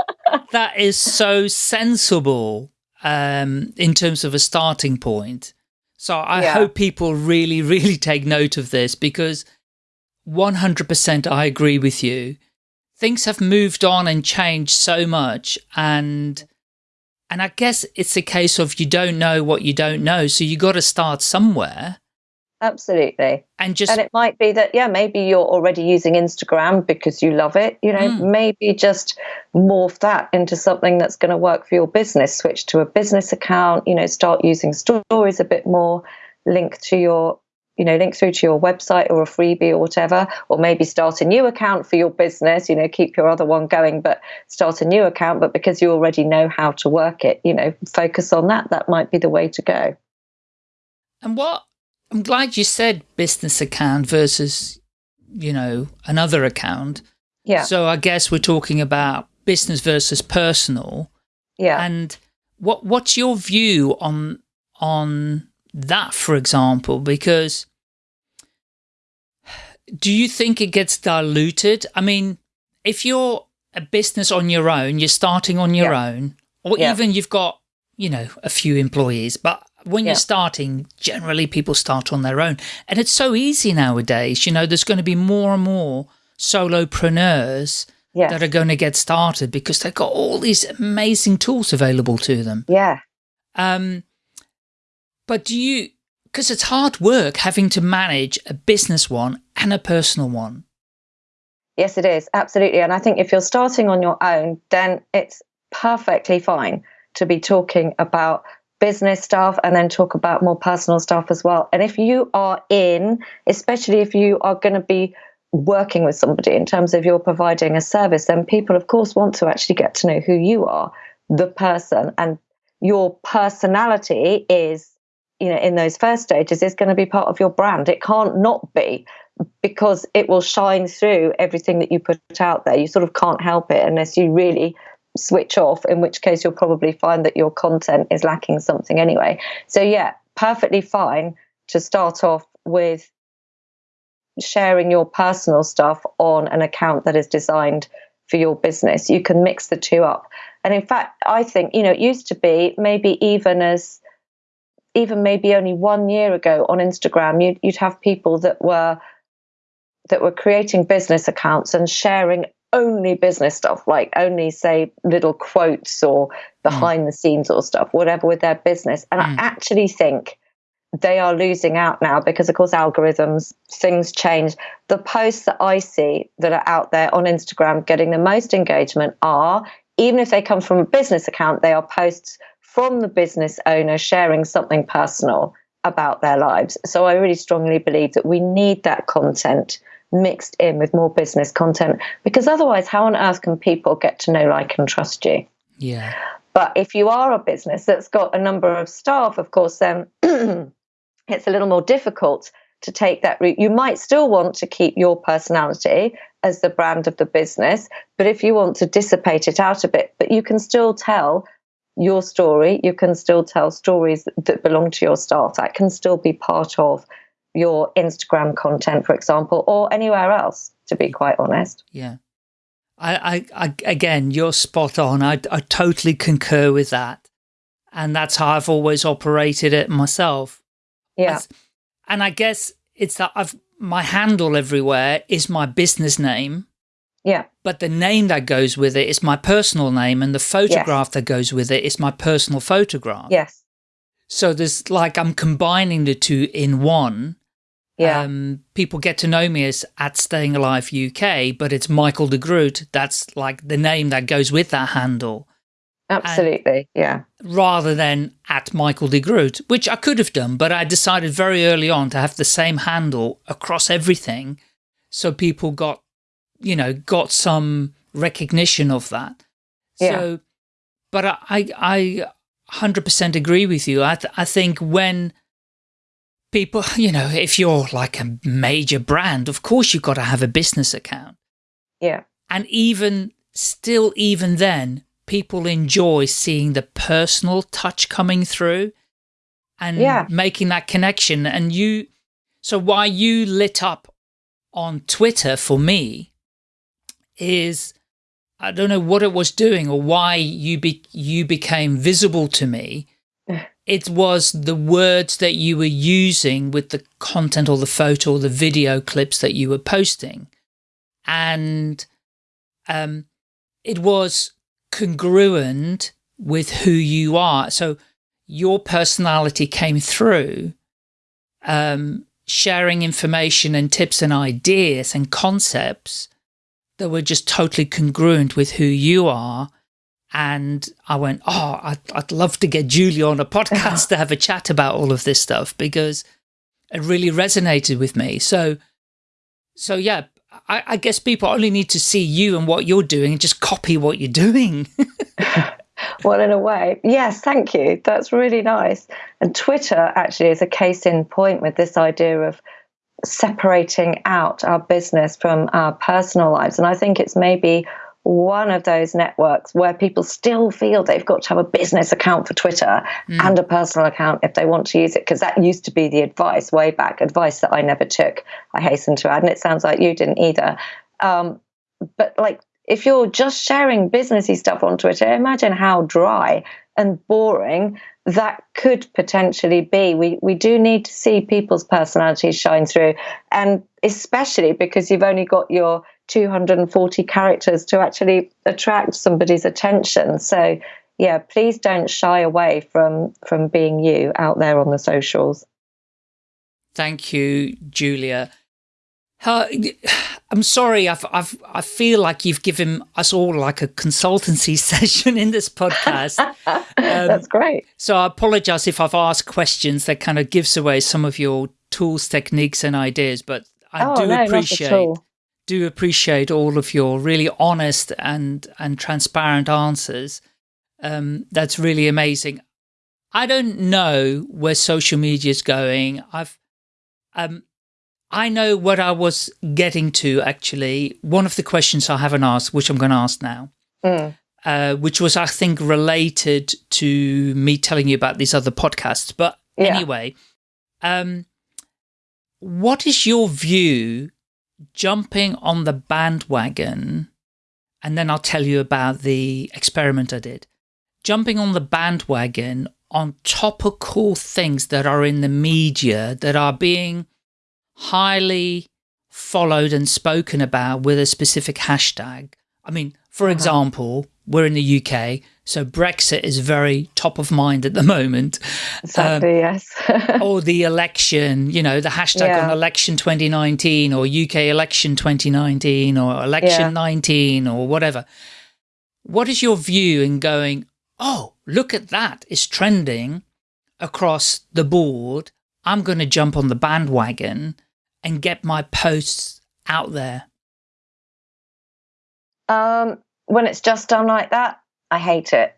that is so sensible um, in terms of a starting point. So I yeah. hope people really, really take note of this because 100% I agree with you. Things have moved on and changed so much and and I guess it's a case of you don't know what you don't know. So you got to start somewhere. Absolutely. And just And it might be that yeah, maybe you're already using Instagram because you love it, you know, mm. maybe just morph that into something that's going to work for your business, switch to a business account, you know, start using stories a bit more, link to your you know, link through to your website or a freebie or whatever, or maybe start a new account for your business, you know, keep your other one going, but start a new account. But because you already know how to work it, you know, focus on that. That might be the way to go. And what, I'm glad you said business account versus, you know, another account. Yeah. So I guess we're talking about business versus personal. Yeah. And what what's your view on on that, for example? Because do you think it gets diluted? I mean, if you're a business on your own, you're starting on your yeah. own, or yeah. even you've got, you know, a few employees, but when yeah. you're starting, generally people start on their own. And it's so easy nowadays, you know, there's going to be more and more solopreneurs yes. that are going to get started because they've got all these amazing tools available to them. Yeah. Um, but do you, because it's hard work having to manage a business one and a personal one. Yes, it is. Absolutely. And I think if you're starting on your own, then it's perfectly fine to be talking about business stuff and then talk about more personal stuff as well. And if you are in, especially if you are going to be working with somebody in terms of you're providing a service, then people, of course, want to actually get to know who you are, the person, and your personality is, you know, in those first stages is going to be part of your brand. It can't not be because it will shine through everything that you put out there. You sort of can't help it unless you really switch off, in which case you'll probably find that your content is lacking something anyway. So, yeah, perfectly fine to start off with sharing your personal stuff on an account that is designed for your business. You can mix the two up. And in fact, I think, you know, it used to be maybe even as even maybe only one year ago on Instagram, you'd, you'd have people that were that were creating business accounts and sharing only business stuff, like only say little quotes or behind mm. the scenes or stuff, whatever with their business. And mm. I actually think they are losing out now because, of course, algorithms, things change. The posts that I see that are out there on Instagram getting the most engagement are, even if they come from a business account, they are posts from the business owner sharing something personal about their lives. So I really strongly believe that we need that content mixed in with more business content because otherwise, how on earth can people get to know, like, and trust you? Yeah. But if you are a business that's got a number of staff, of course, then it's a little more difficult to take that route. You might still want to keep your personality as the brand of the business, but if you want to dissipate it out a bit, but you can still tell your story, you can still tell stories that belong to your staff. That can still be part of your Instagram content, for example, or anywhere else, to be quite honest. Yeah. I, I, I again, you're spot on. I, I totally concur with that. And that's how I've always operated it myself. Yeah. and I guess it's that I've, my handle everywhere is my business name. Yeah. But the name that goes with it is my personal name and the photograph yes. that goes with it is my personal photograph. Yes. So there's like, I'm combining the two in one. Yeah. Um, people get to know me as at Staying Alive UK, but it's Michael de Groot. That's like the name that goes with that handle. Absolutely, and yeah. Rather than at Michael de Groot, which I could have done, but I decided very early on to have the same handle across everything. So people got, you know, got some recognition of that. Yeah. So, but I, I, 100% agree with you. I, th I think when people, you know, if you're like a major brand, of course you've got to have a business account. Yeah. And even still, even then, people enjoy seeing the personal touch coming through and yeah. making that connection. And you, so why you lit up on Twitter for me is, I don't know what it was doing or why you be, you became visible to me it was the words that you were using with the content or the photo or the video clips that you were posting. And um, it was congruent with who you are. So your personality came through, um, sharing information and tips and ideas and concepts that were just totally congruent with who you are and I went, oh, I'd, I'd love to get Julia on a podcast to have a chat about all of this stuff because it really resonated with me. So, so yeah, I, I guess people only need to see you and what you're doing and just copy what you're doing. well, in a way, yes, thank you. That's really nice. And Twitter actually is a case in point with this idea of separating out our business from our personal lives. And I think it's maybe one of those networks where people still feel they've got to have a business account for Twitter mm. and a personal account if they want to use it, because that used to be the advice way back, advice that I never took, I hasten to add. And it sounds like you didn't either. Um, but like, if you're just sharing businessy stuff on Twitter, imagine how dry and boring that could potentially be. We we do need to see people's personalities shine through, and especially because you've only got your 240 characters to actually attract somebody's attention. So yeah, please don't shy away from from being you out there on the socials. Thank you, Julia. I'm sorry, I've, I've, I feel like you've given us all like a consultancy session in this podcast. um, That's great. So I apologize if I've asked questions that kind of gives away some of your tools, techniques and ideas, but I oh, do no, appreciate do appreciate all of your really honest and and transparent answers. Um, that's really amazing. I don't know where social media is going. I've um, I know what I was getting to actually. One of the questions I haven't asked, which I'm going to ask now, mm. uh, which was, I think, related to me telling you about these other podcasts. But yeah. anyway, um, what is your view jumping on the bandwagon? And then I'll tell you about the experiment I did. Jumping on the bandwagon on topical things that are in the media that are being highly followed and spoken about with a specific hashtag. I mean, for uh -huh. example, we're in the UK, so Brexit is very top of mind at the moment. Exactly, um, yes. or the election, you know, the hashtag yeah. on election 2019 or UK election 2019 or election yeah. 19 or whatever. What is your view in going, oh, look at that, it's trending across the board. I'm going to jump on the bandwagon and get my posts out there? Um, when it's just done like that, I hate it.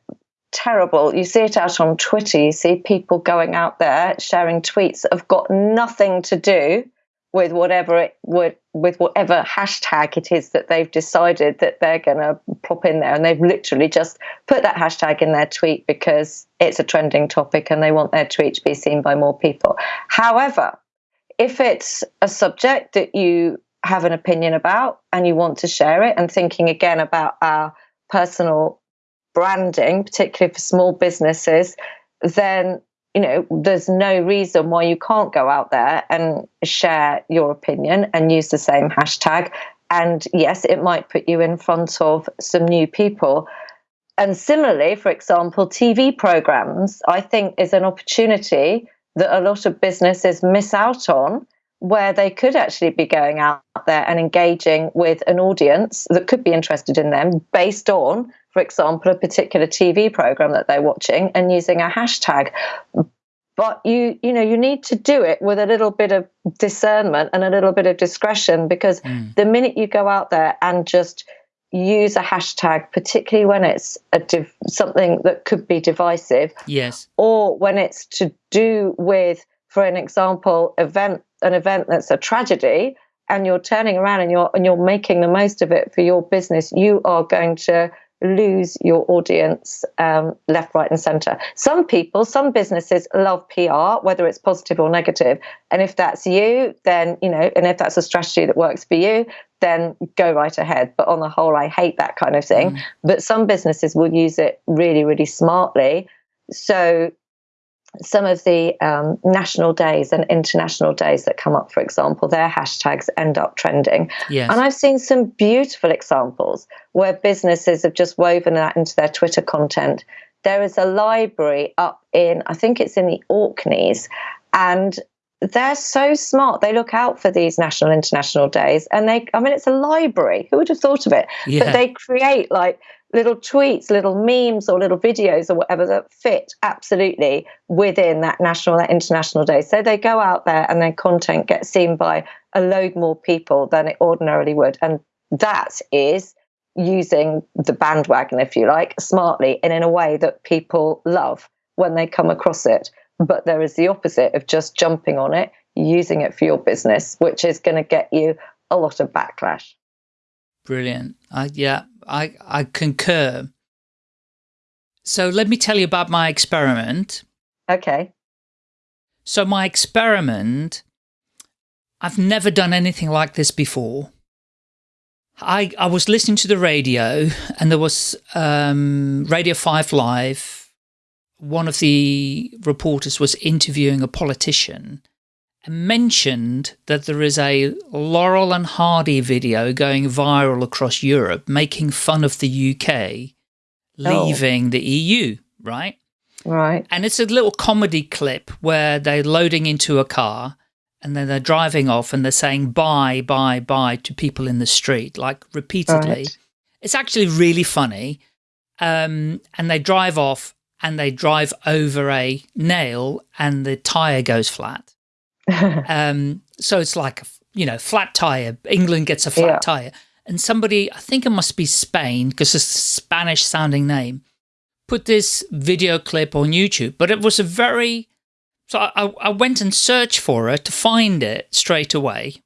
Terrible. You see it out on Twitter. You see people going out there sharing tweets that have got nothing to do with whatever it would with whatever hashtag it is that they've decided that they're going to pop in there and they've literally just put that hashtag in their tweet because it's a trending topic and they want their tweet to be seen by more people however if it's a subject that you have an opinion about and you want to share it and thinking again about our personal branding, particularly for small businesses, then you know there's no reason why you can't go out there and share your opinion and use the same hashtag. And yes, it might put you in front of some new people. And similarly, for example, TV programs, I think is an opportunity that a lot of businesses miss out on where they could actually be going out there and engaging with an audience that could be interested in them based on, for example, a particular TV program that they're watching and using a hashtag. But you, you know, you need to do it with a little bit of discernment and a little bit of discretion because mm. the minute you go out there and just use a hashtag, particularly when it's a div- something that could be divisive. Yes. Or when it's to do with, for an example, event an event that's a tragedy, and you're turning around and you're and you're making the most of it for your business. You are going to lose your audience um, left, right, and center. Some people, some businesses love PR, whether it's positive or negative. And if that's you, then, you know, and if that's a strategy that works for you, then go right ahead. But on the whole, I hate that kind of thing. Mm. But some businesses will use it really, really smartly. So some of the um, national days and international days that come up, for example, their hashtags end up trending. Yes. And I've seen some beautiful examples where businesses have just woven that into their Twitter content. There is a library up in, I think it's in the Orkneys, and they're so smart. They look out for these national international days, and they, I mean, it's a library. Who would have thought of it? Yeah. But they create like little tweets, little memes, or little videos or whatever that fit absolutely within that national, that international day. So they go out there and their content gets seen by a load more people than it ordinarily would. And that is using the bandwagon, if you like, smartly and in a way that people love when they come across it. But there is the opposite of just jumping on it, using it for your business, which is going to get you a lot of backlash. Brilliant. I, yeah, I, I concur. So let me tell you about my experiment. Okay. So my experiment, I've never done anything like this before. I, I was listening to the radio and there was um, Radio 5 Live. One of the reporters was interviewing a politician mentioned that there is a Laurel and Hardy video going viral across Europe making fun of the UK leaving oh. the EU, right? Right. And it's a little comedy clip where they're loading into a car and then they're driving off and they're saying bye, bye, bye to people in the street, like repeatedly. Right. It's actually really funny. Um, and they drive off and they drive over a nail and the tire goes flat. um, so it's like, you know, flat tire. England gets a flat yeah. tire. And somebody, I think it must be Spain, because it's a Spanish sounding name, put this video clip on YouTube. But it was a very, so I, I went and searched for it to find it straight away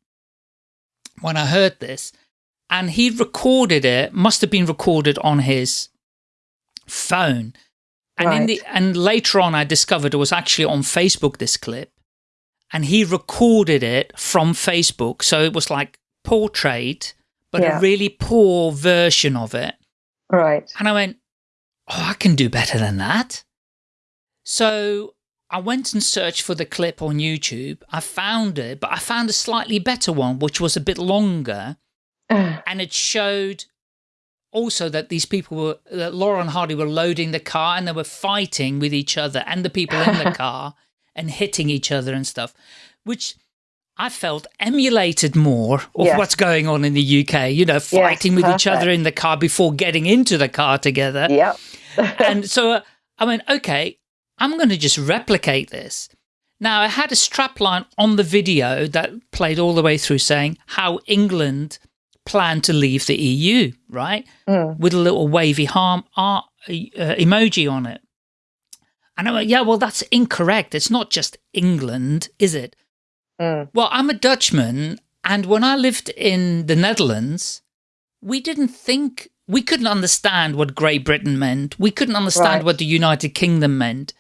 when I heard this. And he recorded it, must have been recorded on his phone. And right. in the and later on I discovered it was actually on Facebook this clip and he recorded it from Facebook. So it was like portrait, but yeah. a really poor version of it. Right. And I went, oh, I can do better than that. So I went and searched for the clip on YouTube. I found it, but I found a slightly better one, which was a bit longer. and it showed also that these people were, that Laurel and Hardy were loading the car and they were fighting with each other and the people in the car and hitting each other and stuff, which I felt emulated more of what's going on in the UK, you know, fighting yes, with each other in the car before getting into the car together. Yeah. and so uh, I went, okay, I'm going to just replicate this. Now, I had a strapline on the video that played all the way through saying how England planned to leave the EU, right? Mm. With a little wavy harm uh, emoji on it. And I went, yeah, well, that's incorrect. It's not just England, is it? Mm. Well, I'm a Dutchman, and when I lived in the Netherlands, we didn't think, we couldn't understand what Great Britain meant. We couldn't understand right. what the United Kingdom meant.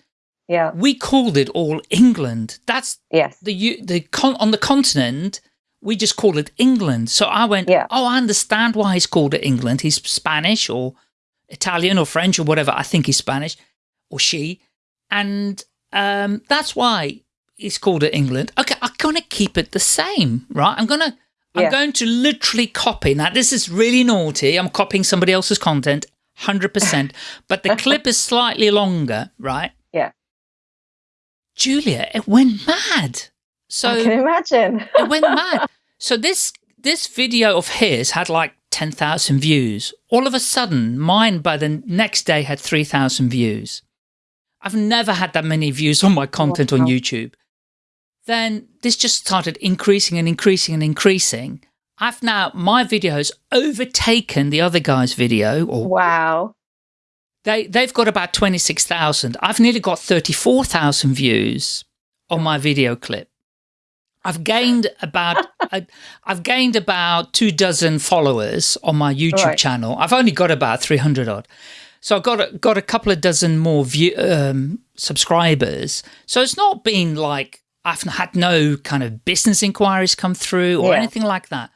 Yeah. We called it all England. That's yes. the the con on the continent. We just call it England. So I went, yeah. oh, I understand why he's called it England. He's Spanish or Italian or French or whatever. I think he's Spanish or she. And um, that's why it's called it England. Okay, I'm going to keep it the same, right? I'm going to, I'm going to literally copy. Now, this is really naughty. I'm copying somebody else's content, 100%. but the clip is slightly longer, right? Yeah. Julia, it went mad. So I can imagine. it went mad. So this this video of his had like 10,000 views. All of a sudden, mine by the next day had 3,000 views. I've never had that many views on my oh, content wow. on YouTube. Then this just started increasing and increasing and increasing. I've now, my video has overtaken the other guy's video. Or wow. They, they've got about 26,000. I've nearly got 34,000 views on my video clip. I've gained about I've gained about two dozen followers on my YouTube right. channel. I've only got about 300 odd. So I've got a, got a couple of dozen more view, um, subscribers. So it's not been like I've had no kind of business inquiries come through or yeah. anything like that.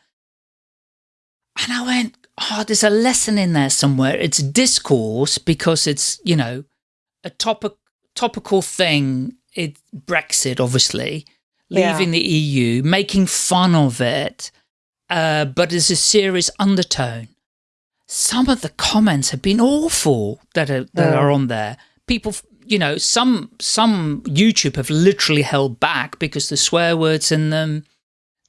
And I went, oh, there's a lesson in there somewhere. It's discourse because it's, you know, a topic, topical thing. It Brexit, obviously, leaving yeah. the EU, making fun of it, uh, but there's a serious undertone some of the comments have been awful that are, that are on there. People, you know, some some YouTube have literally held back because the swear words in them.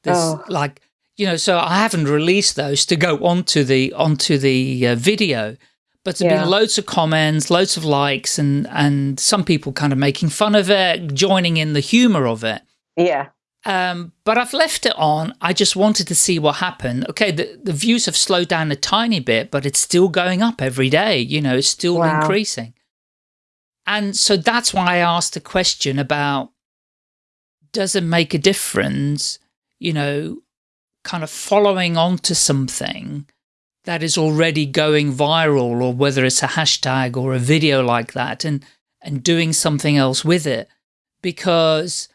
There's oh. like, you know, so I haven't released those to go onto the onto the uh, video. but there's Yeah. been loads of comments, loads of likes, and and some people kind of making fun of it, joining in the humor of it. Yeah. Um, but I've left it on. I just wanted to see what happened. Okay, the, the views have slowed down a tiny bit, but it's still going up every day. You know, it's still Wow. increasing. And so that's why I asked the question about, does it make a difference, you know, kind of following on to something that is already going viral or whether it's a hashtag or a video like that and, and doing something else with it because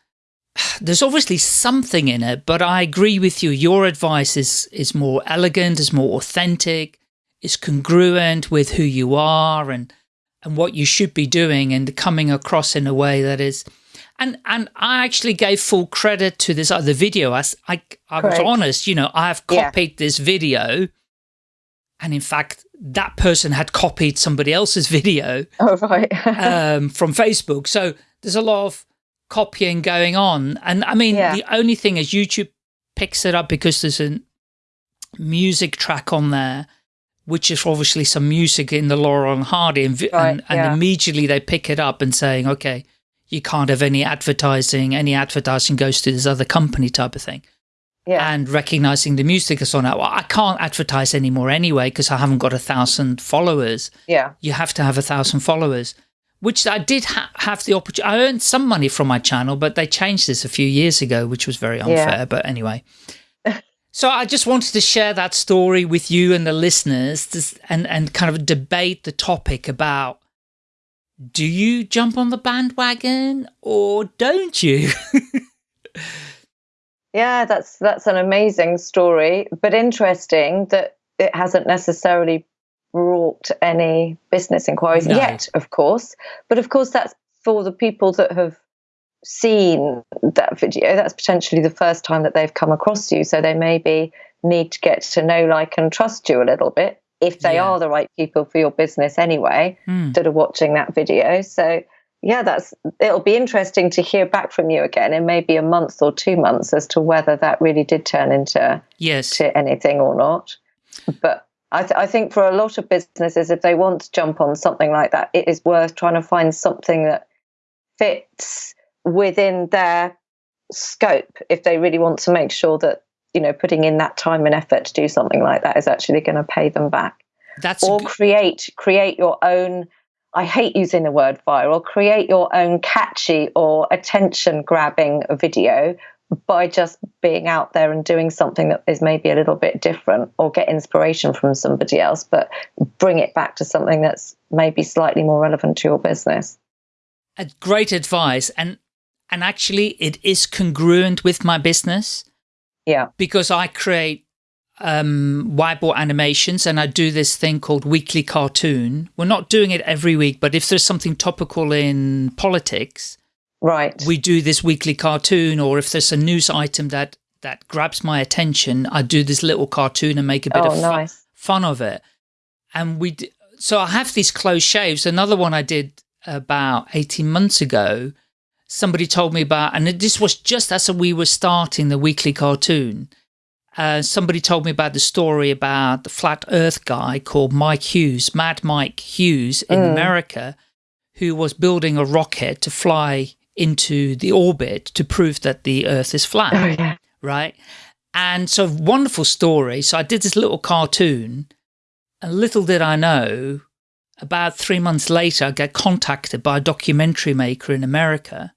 there's obviously something in it, but I agree with you. Your advice is, is more elegant, is more authentic, is congruent with who you are and, and what you should be doing and coming across in a way that is, and, and I actually gave full credit to this other video. I I was honest, you know, I have Yeah. copied this video and in fact, that person had copied somebody else's video Oh, right. um, from Facebook. So there's a lot of copying going on. And I mean, Yeah. the only thing is YouTube picks it up because there's a music track on there, which is obviously some music in the Laurel and Hardy. And, Right, and, and yeah. immediately they pick it up and saying, okay, you can't have any advertising. Any advertising goes to this other company type of thing yeah. and recognizing the music that's on it. Well, I can't advertise anymore anyway because I haven't got a thousand followers yeah. you have to have a thousand followers, which I did ha have the opportunity. I earned some money from my channel, but they changed this a few years ago, which was very unfair. Yeah. But anyway, so I just wanted to share that story with you and the listeners to, and, and kind of debate the topic about do you jump on the bandwagon or don't you? Yeah, that's that's an amazing story, but interesting that it hasn't necessarily brought any business inquiries No. yet, of course. But of course, that's for the people that have seen that video. That's potentially the first time that they've come across you, so they maybe need to get to know, like, and trust you a little bit if they Yeah. are the right people for your business anyway Hmm. that are watching that video. So yeah, that's it'll be interesting to hear back from you again in maybe a month or two months as to whether that really did turn into Yes. to anything or not. But I, th- I think for a lot of businesses, if they want to jump on something like that, it is worth trying to find something that fits within their scope. If they really want to make sure that you know putting in that time and effort to do something like that is actually going to pay them back That's or create create your own i hate using the word viral create your own catchy or attention grabbing video by just being out there and doing something that is maybe a little bit different or get inspiration from somebody else but bring it back to something that's maybe slightly more relevant to your business. A great advice. And and actually it is congruent with my business. Yeah. Because I create um, whiteboard animations and I do this thing called weekly cartoon. We're not doing it every week, but if there's something topical in politics, right we do this weekly cartoon or if there's a news item that that grabs my attention, I do this little cartoon and make a bit oh of nice fun of it. And we, d- so I have these close shaves. Another one I did about 18 months ago, somebody told me about, and this was just as we were starting the weekly cartoon. Uh, somebody told me about the story about the flat earth guy called Mike Hughes, Mad Mike Hughes in Mm. America, who was building a rocket to fly into the orbit to prove that the earth is flat oh yeah right? And so wonderful story. So I did this little cartoon, and little did I know, about three months later, I get contacted by a documentary maker in America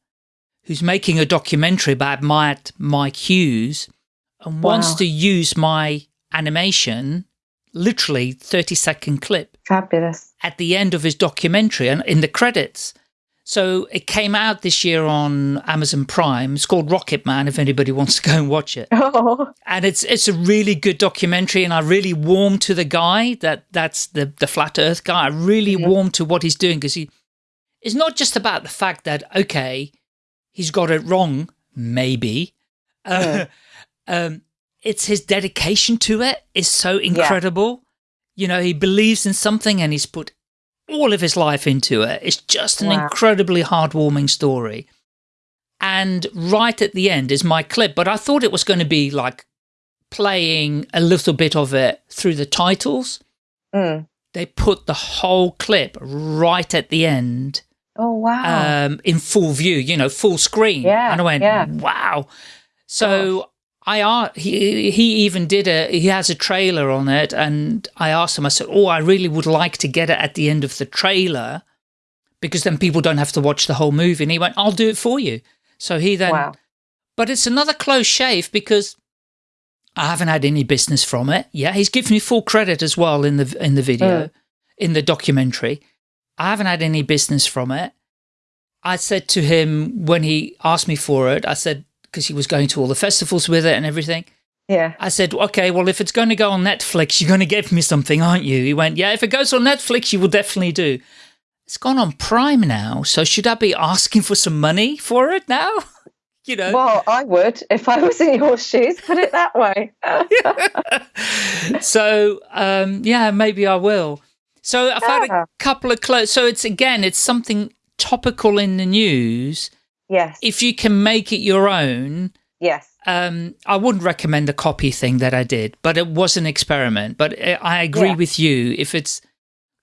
who's making a documentary about my, Mike Hughes and wants to use my animation, literally 30 second clip fabulous at the end of his documentary and in the credits. So it came out this year on Amazon Prime. It's called Rocket Man if anybody wants to go and watch it. oh And it's it's a really good documentary and I really warm to the guy that that's the the flat earth guy. I really Mhm. warm to what he's doing because he it's not just about the fact that okay, he's got it wrong maybe. Uh, um it's his dedication to it is so incredible. You know, he believes in something and he's put all of his life into it. It's just an Wow. incredibly heartwarming story. And right at the end is my clip, but I thought it was going to be like playing a little bit of it through the titles. mm. they put the whole clip right at the end. Oh wow! Um, in full view, you know, full screen. Yeah, and I went, yeah. wow. So. I are he he even did a he has a trailer on it, and I asked him. I said, "Oh, I really would like to get it at the end of the trailer, because then people don't have to watch the whole movie." And he went, "I'll do it for you." So he then, wow. but it's another close shave because I haven't had any business from it. Yeah, he's given me full credit as well in the in the video, mm. in the documentary. I haven't had any business from it. I said to him when he asked me for it, I said, because he was going to all the festivals with it and everything. Yeah. I said, okay, well, if it's going to go on Netflix, you're going to give me something, aren't you? He went, yeah, if it goes on Netflix, you will definitely do. It's gone on Prime now, so should I be asking for some money for it now? you know. Well, I would if I was in your shoes. Put it that way. so um, yeah, maybe I will. So I've had a couple of clothes. So it's again, it's something topical in the news. Yes. If you can make it your own. Yes. Um, I wouldn't recommend the copy thing that I did, but it was an experiment. But uh, I agree yeah. with you. If it's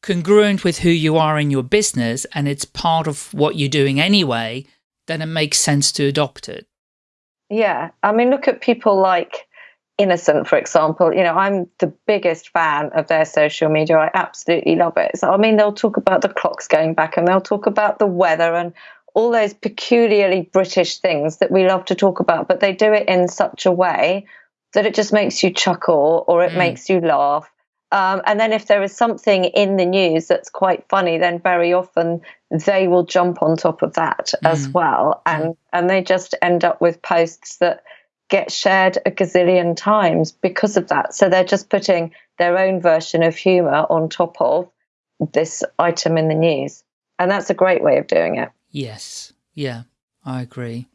congruent with who you are in your business and it's part of what you're doing anyway, then it makes sense to adopt it. Yeah. I mean, look at people like Innocent, for example. You know, I'm the biggest fan of their social media. I absolutely love it. So, I mean, they'll talk about the clocks going back and they'll talk about the weather and all those peculiarly British things that we love to talk about, but they do it in such a way that it just makes you chuckle or it mm. makes you laugh um, and then if there is something in the news that's quite funny, then very often they will jump on top of that mm. as well. And, and they just end up with posts that get shared a gazillion times because of that. So they're just putting their own version of humor on top of this item in the news. And that's a great way of doing it. Yes. Yeah, I agree.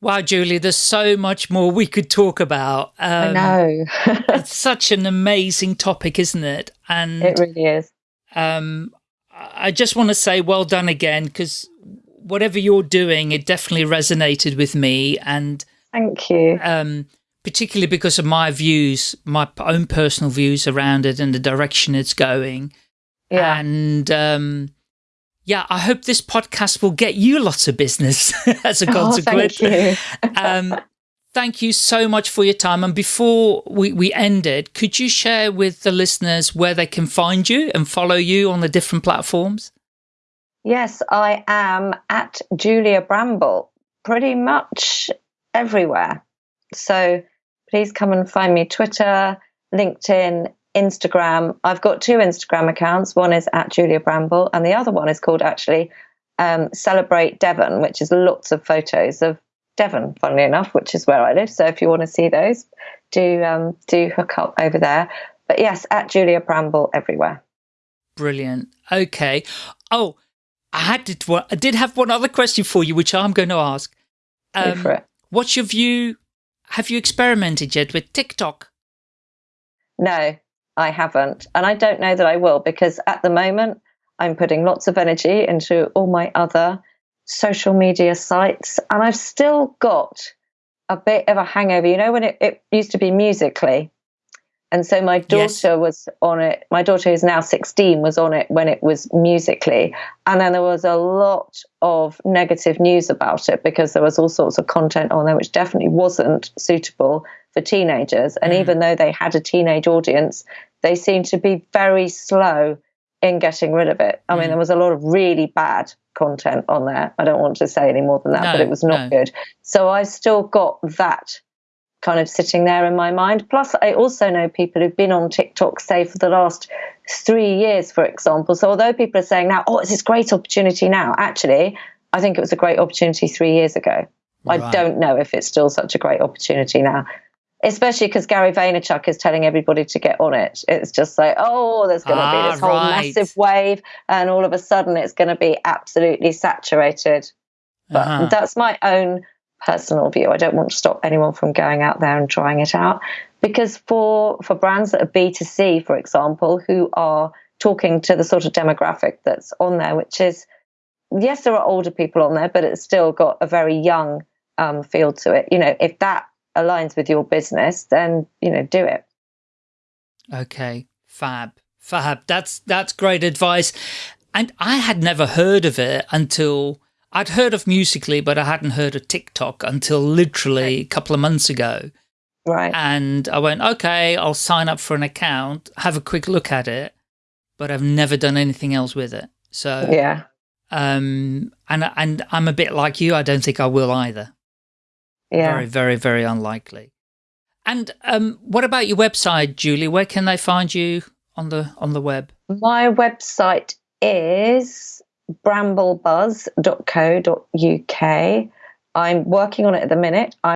Wow, Julie, there's so much more we could talk about. Um, I know. it's such an amazing topic, isn't it? And it really is. Um, I just want to say well done again, because whatever you're doing, it definitely resonated with me. And thank you. Um, particularly because of my views, my own personal views around it and the direction it's going. Yeah. And um, yeah, I hope this podcast will get you lots of business as a consequence. Oh, thank you. um, thank you so much for your time. And before we, we end it, could you share with the listeners where they can find you and follow you on the different platforms? Yes, I am at Julia Bramble pretty much everywhere. So please come and find me Twitter, LinkedIn, Instagram. I've got two Instagram accounts. One is at Julia Bramble, and the other one is called actually um, Celebrate Devon, which is lots of photos of Devon, funnily enough, which is where I live. So if you want to see those, do um, do hook up over there. But yes, at Julia Bramble everywhere. Brilliant. Okay. Oh, I had to, I did have one other question for you, which I'm going to ask. Um, for it. What's your view? Have you experimented yet with TikTok? No, I haven't. And I don't know that I will because at the moment I'm putting lots of energy into all my other social media sites. And I've still got a bit of a hangover. You know, when it, it used to be Musical.ly. And so my daughter yes. was on it. My daughter, who's now 16, was on it when it was Musical.ly. And then there was a lot of negative news about it because there was all sorts of content on there which definitely wasn't suitable for teenagers. And mm. even though they had a teenage audience, they seem to be very slow in getting rid of it. I mm. mean, there was a lot of really bad content on there. I don't want to say any more than that, no, but it was not no. good. So I've still got that kind of sitting there in my mind. Plus, I also know people who've been on TikTok, say, for the last three years, for example. So although people are saying now, oh, it's this great opportunity now, actually, I think it was a great opportunity three years ago. Right. I don't know if it's still such a great opportunity now especially because Gary Vaynerchuk is telling everybody to get on it. It's just like, oh, there's going to ah, be this whole right. massive wave, and all of a sudden it's going to be absolutely saturated. But uh-huh. that's my own personal view. I don't want to stop anyone from going out there and trying it out because for for brands that are B2C, for example, who are talking to the sort of demographic that's on there, which is yes, there are older people on there, but it's still got a very young um, feel to it. You know, if that aligns with your business, then, you know, do it. Okay, fab. Fab. That's that's great advice. And I had never heard of it until I'd heard of Musical.ly, but I hadn't heard of TikTok until literally a couple of months ago. Right. And I went, okay, I'll sign up for an account, have a quick look at it, but I've never done anything else with it. So yeah. Um, and and I'm a bit like you. I don't think I will either. Yeah. Very, very, very unlikely. And um, what about your website, Julie? Where can they find you on the on the web? My website is bramblebuzz.co.uk. I'm working on it at the minute.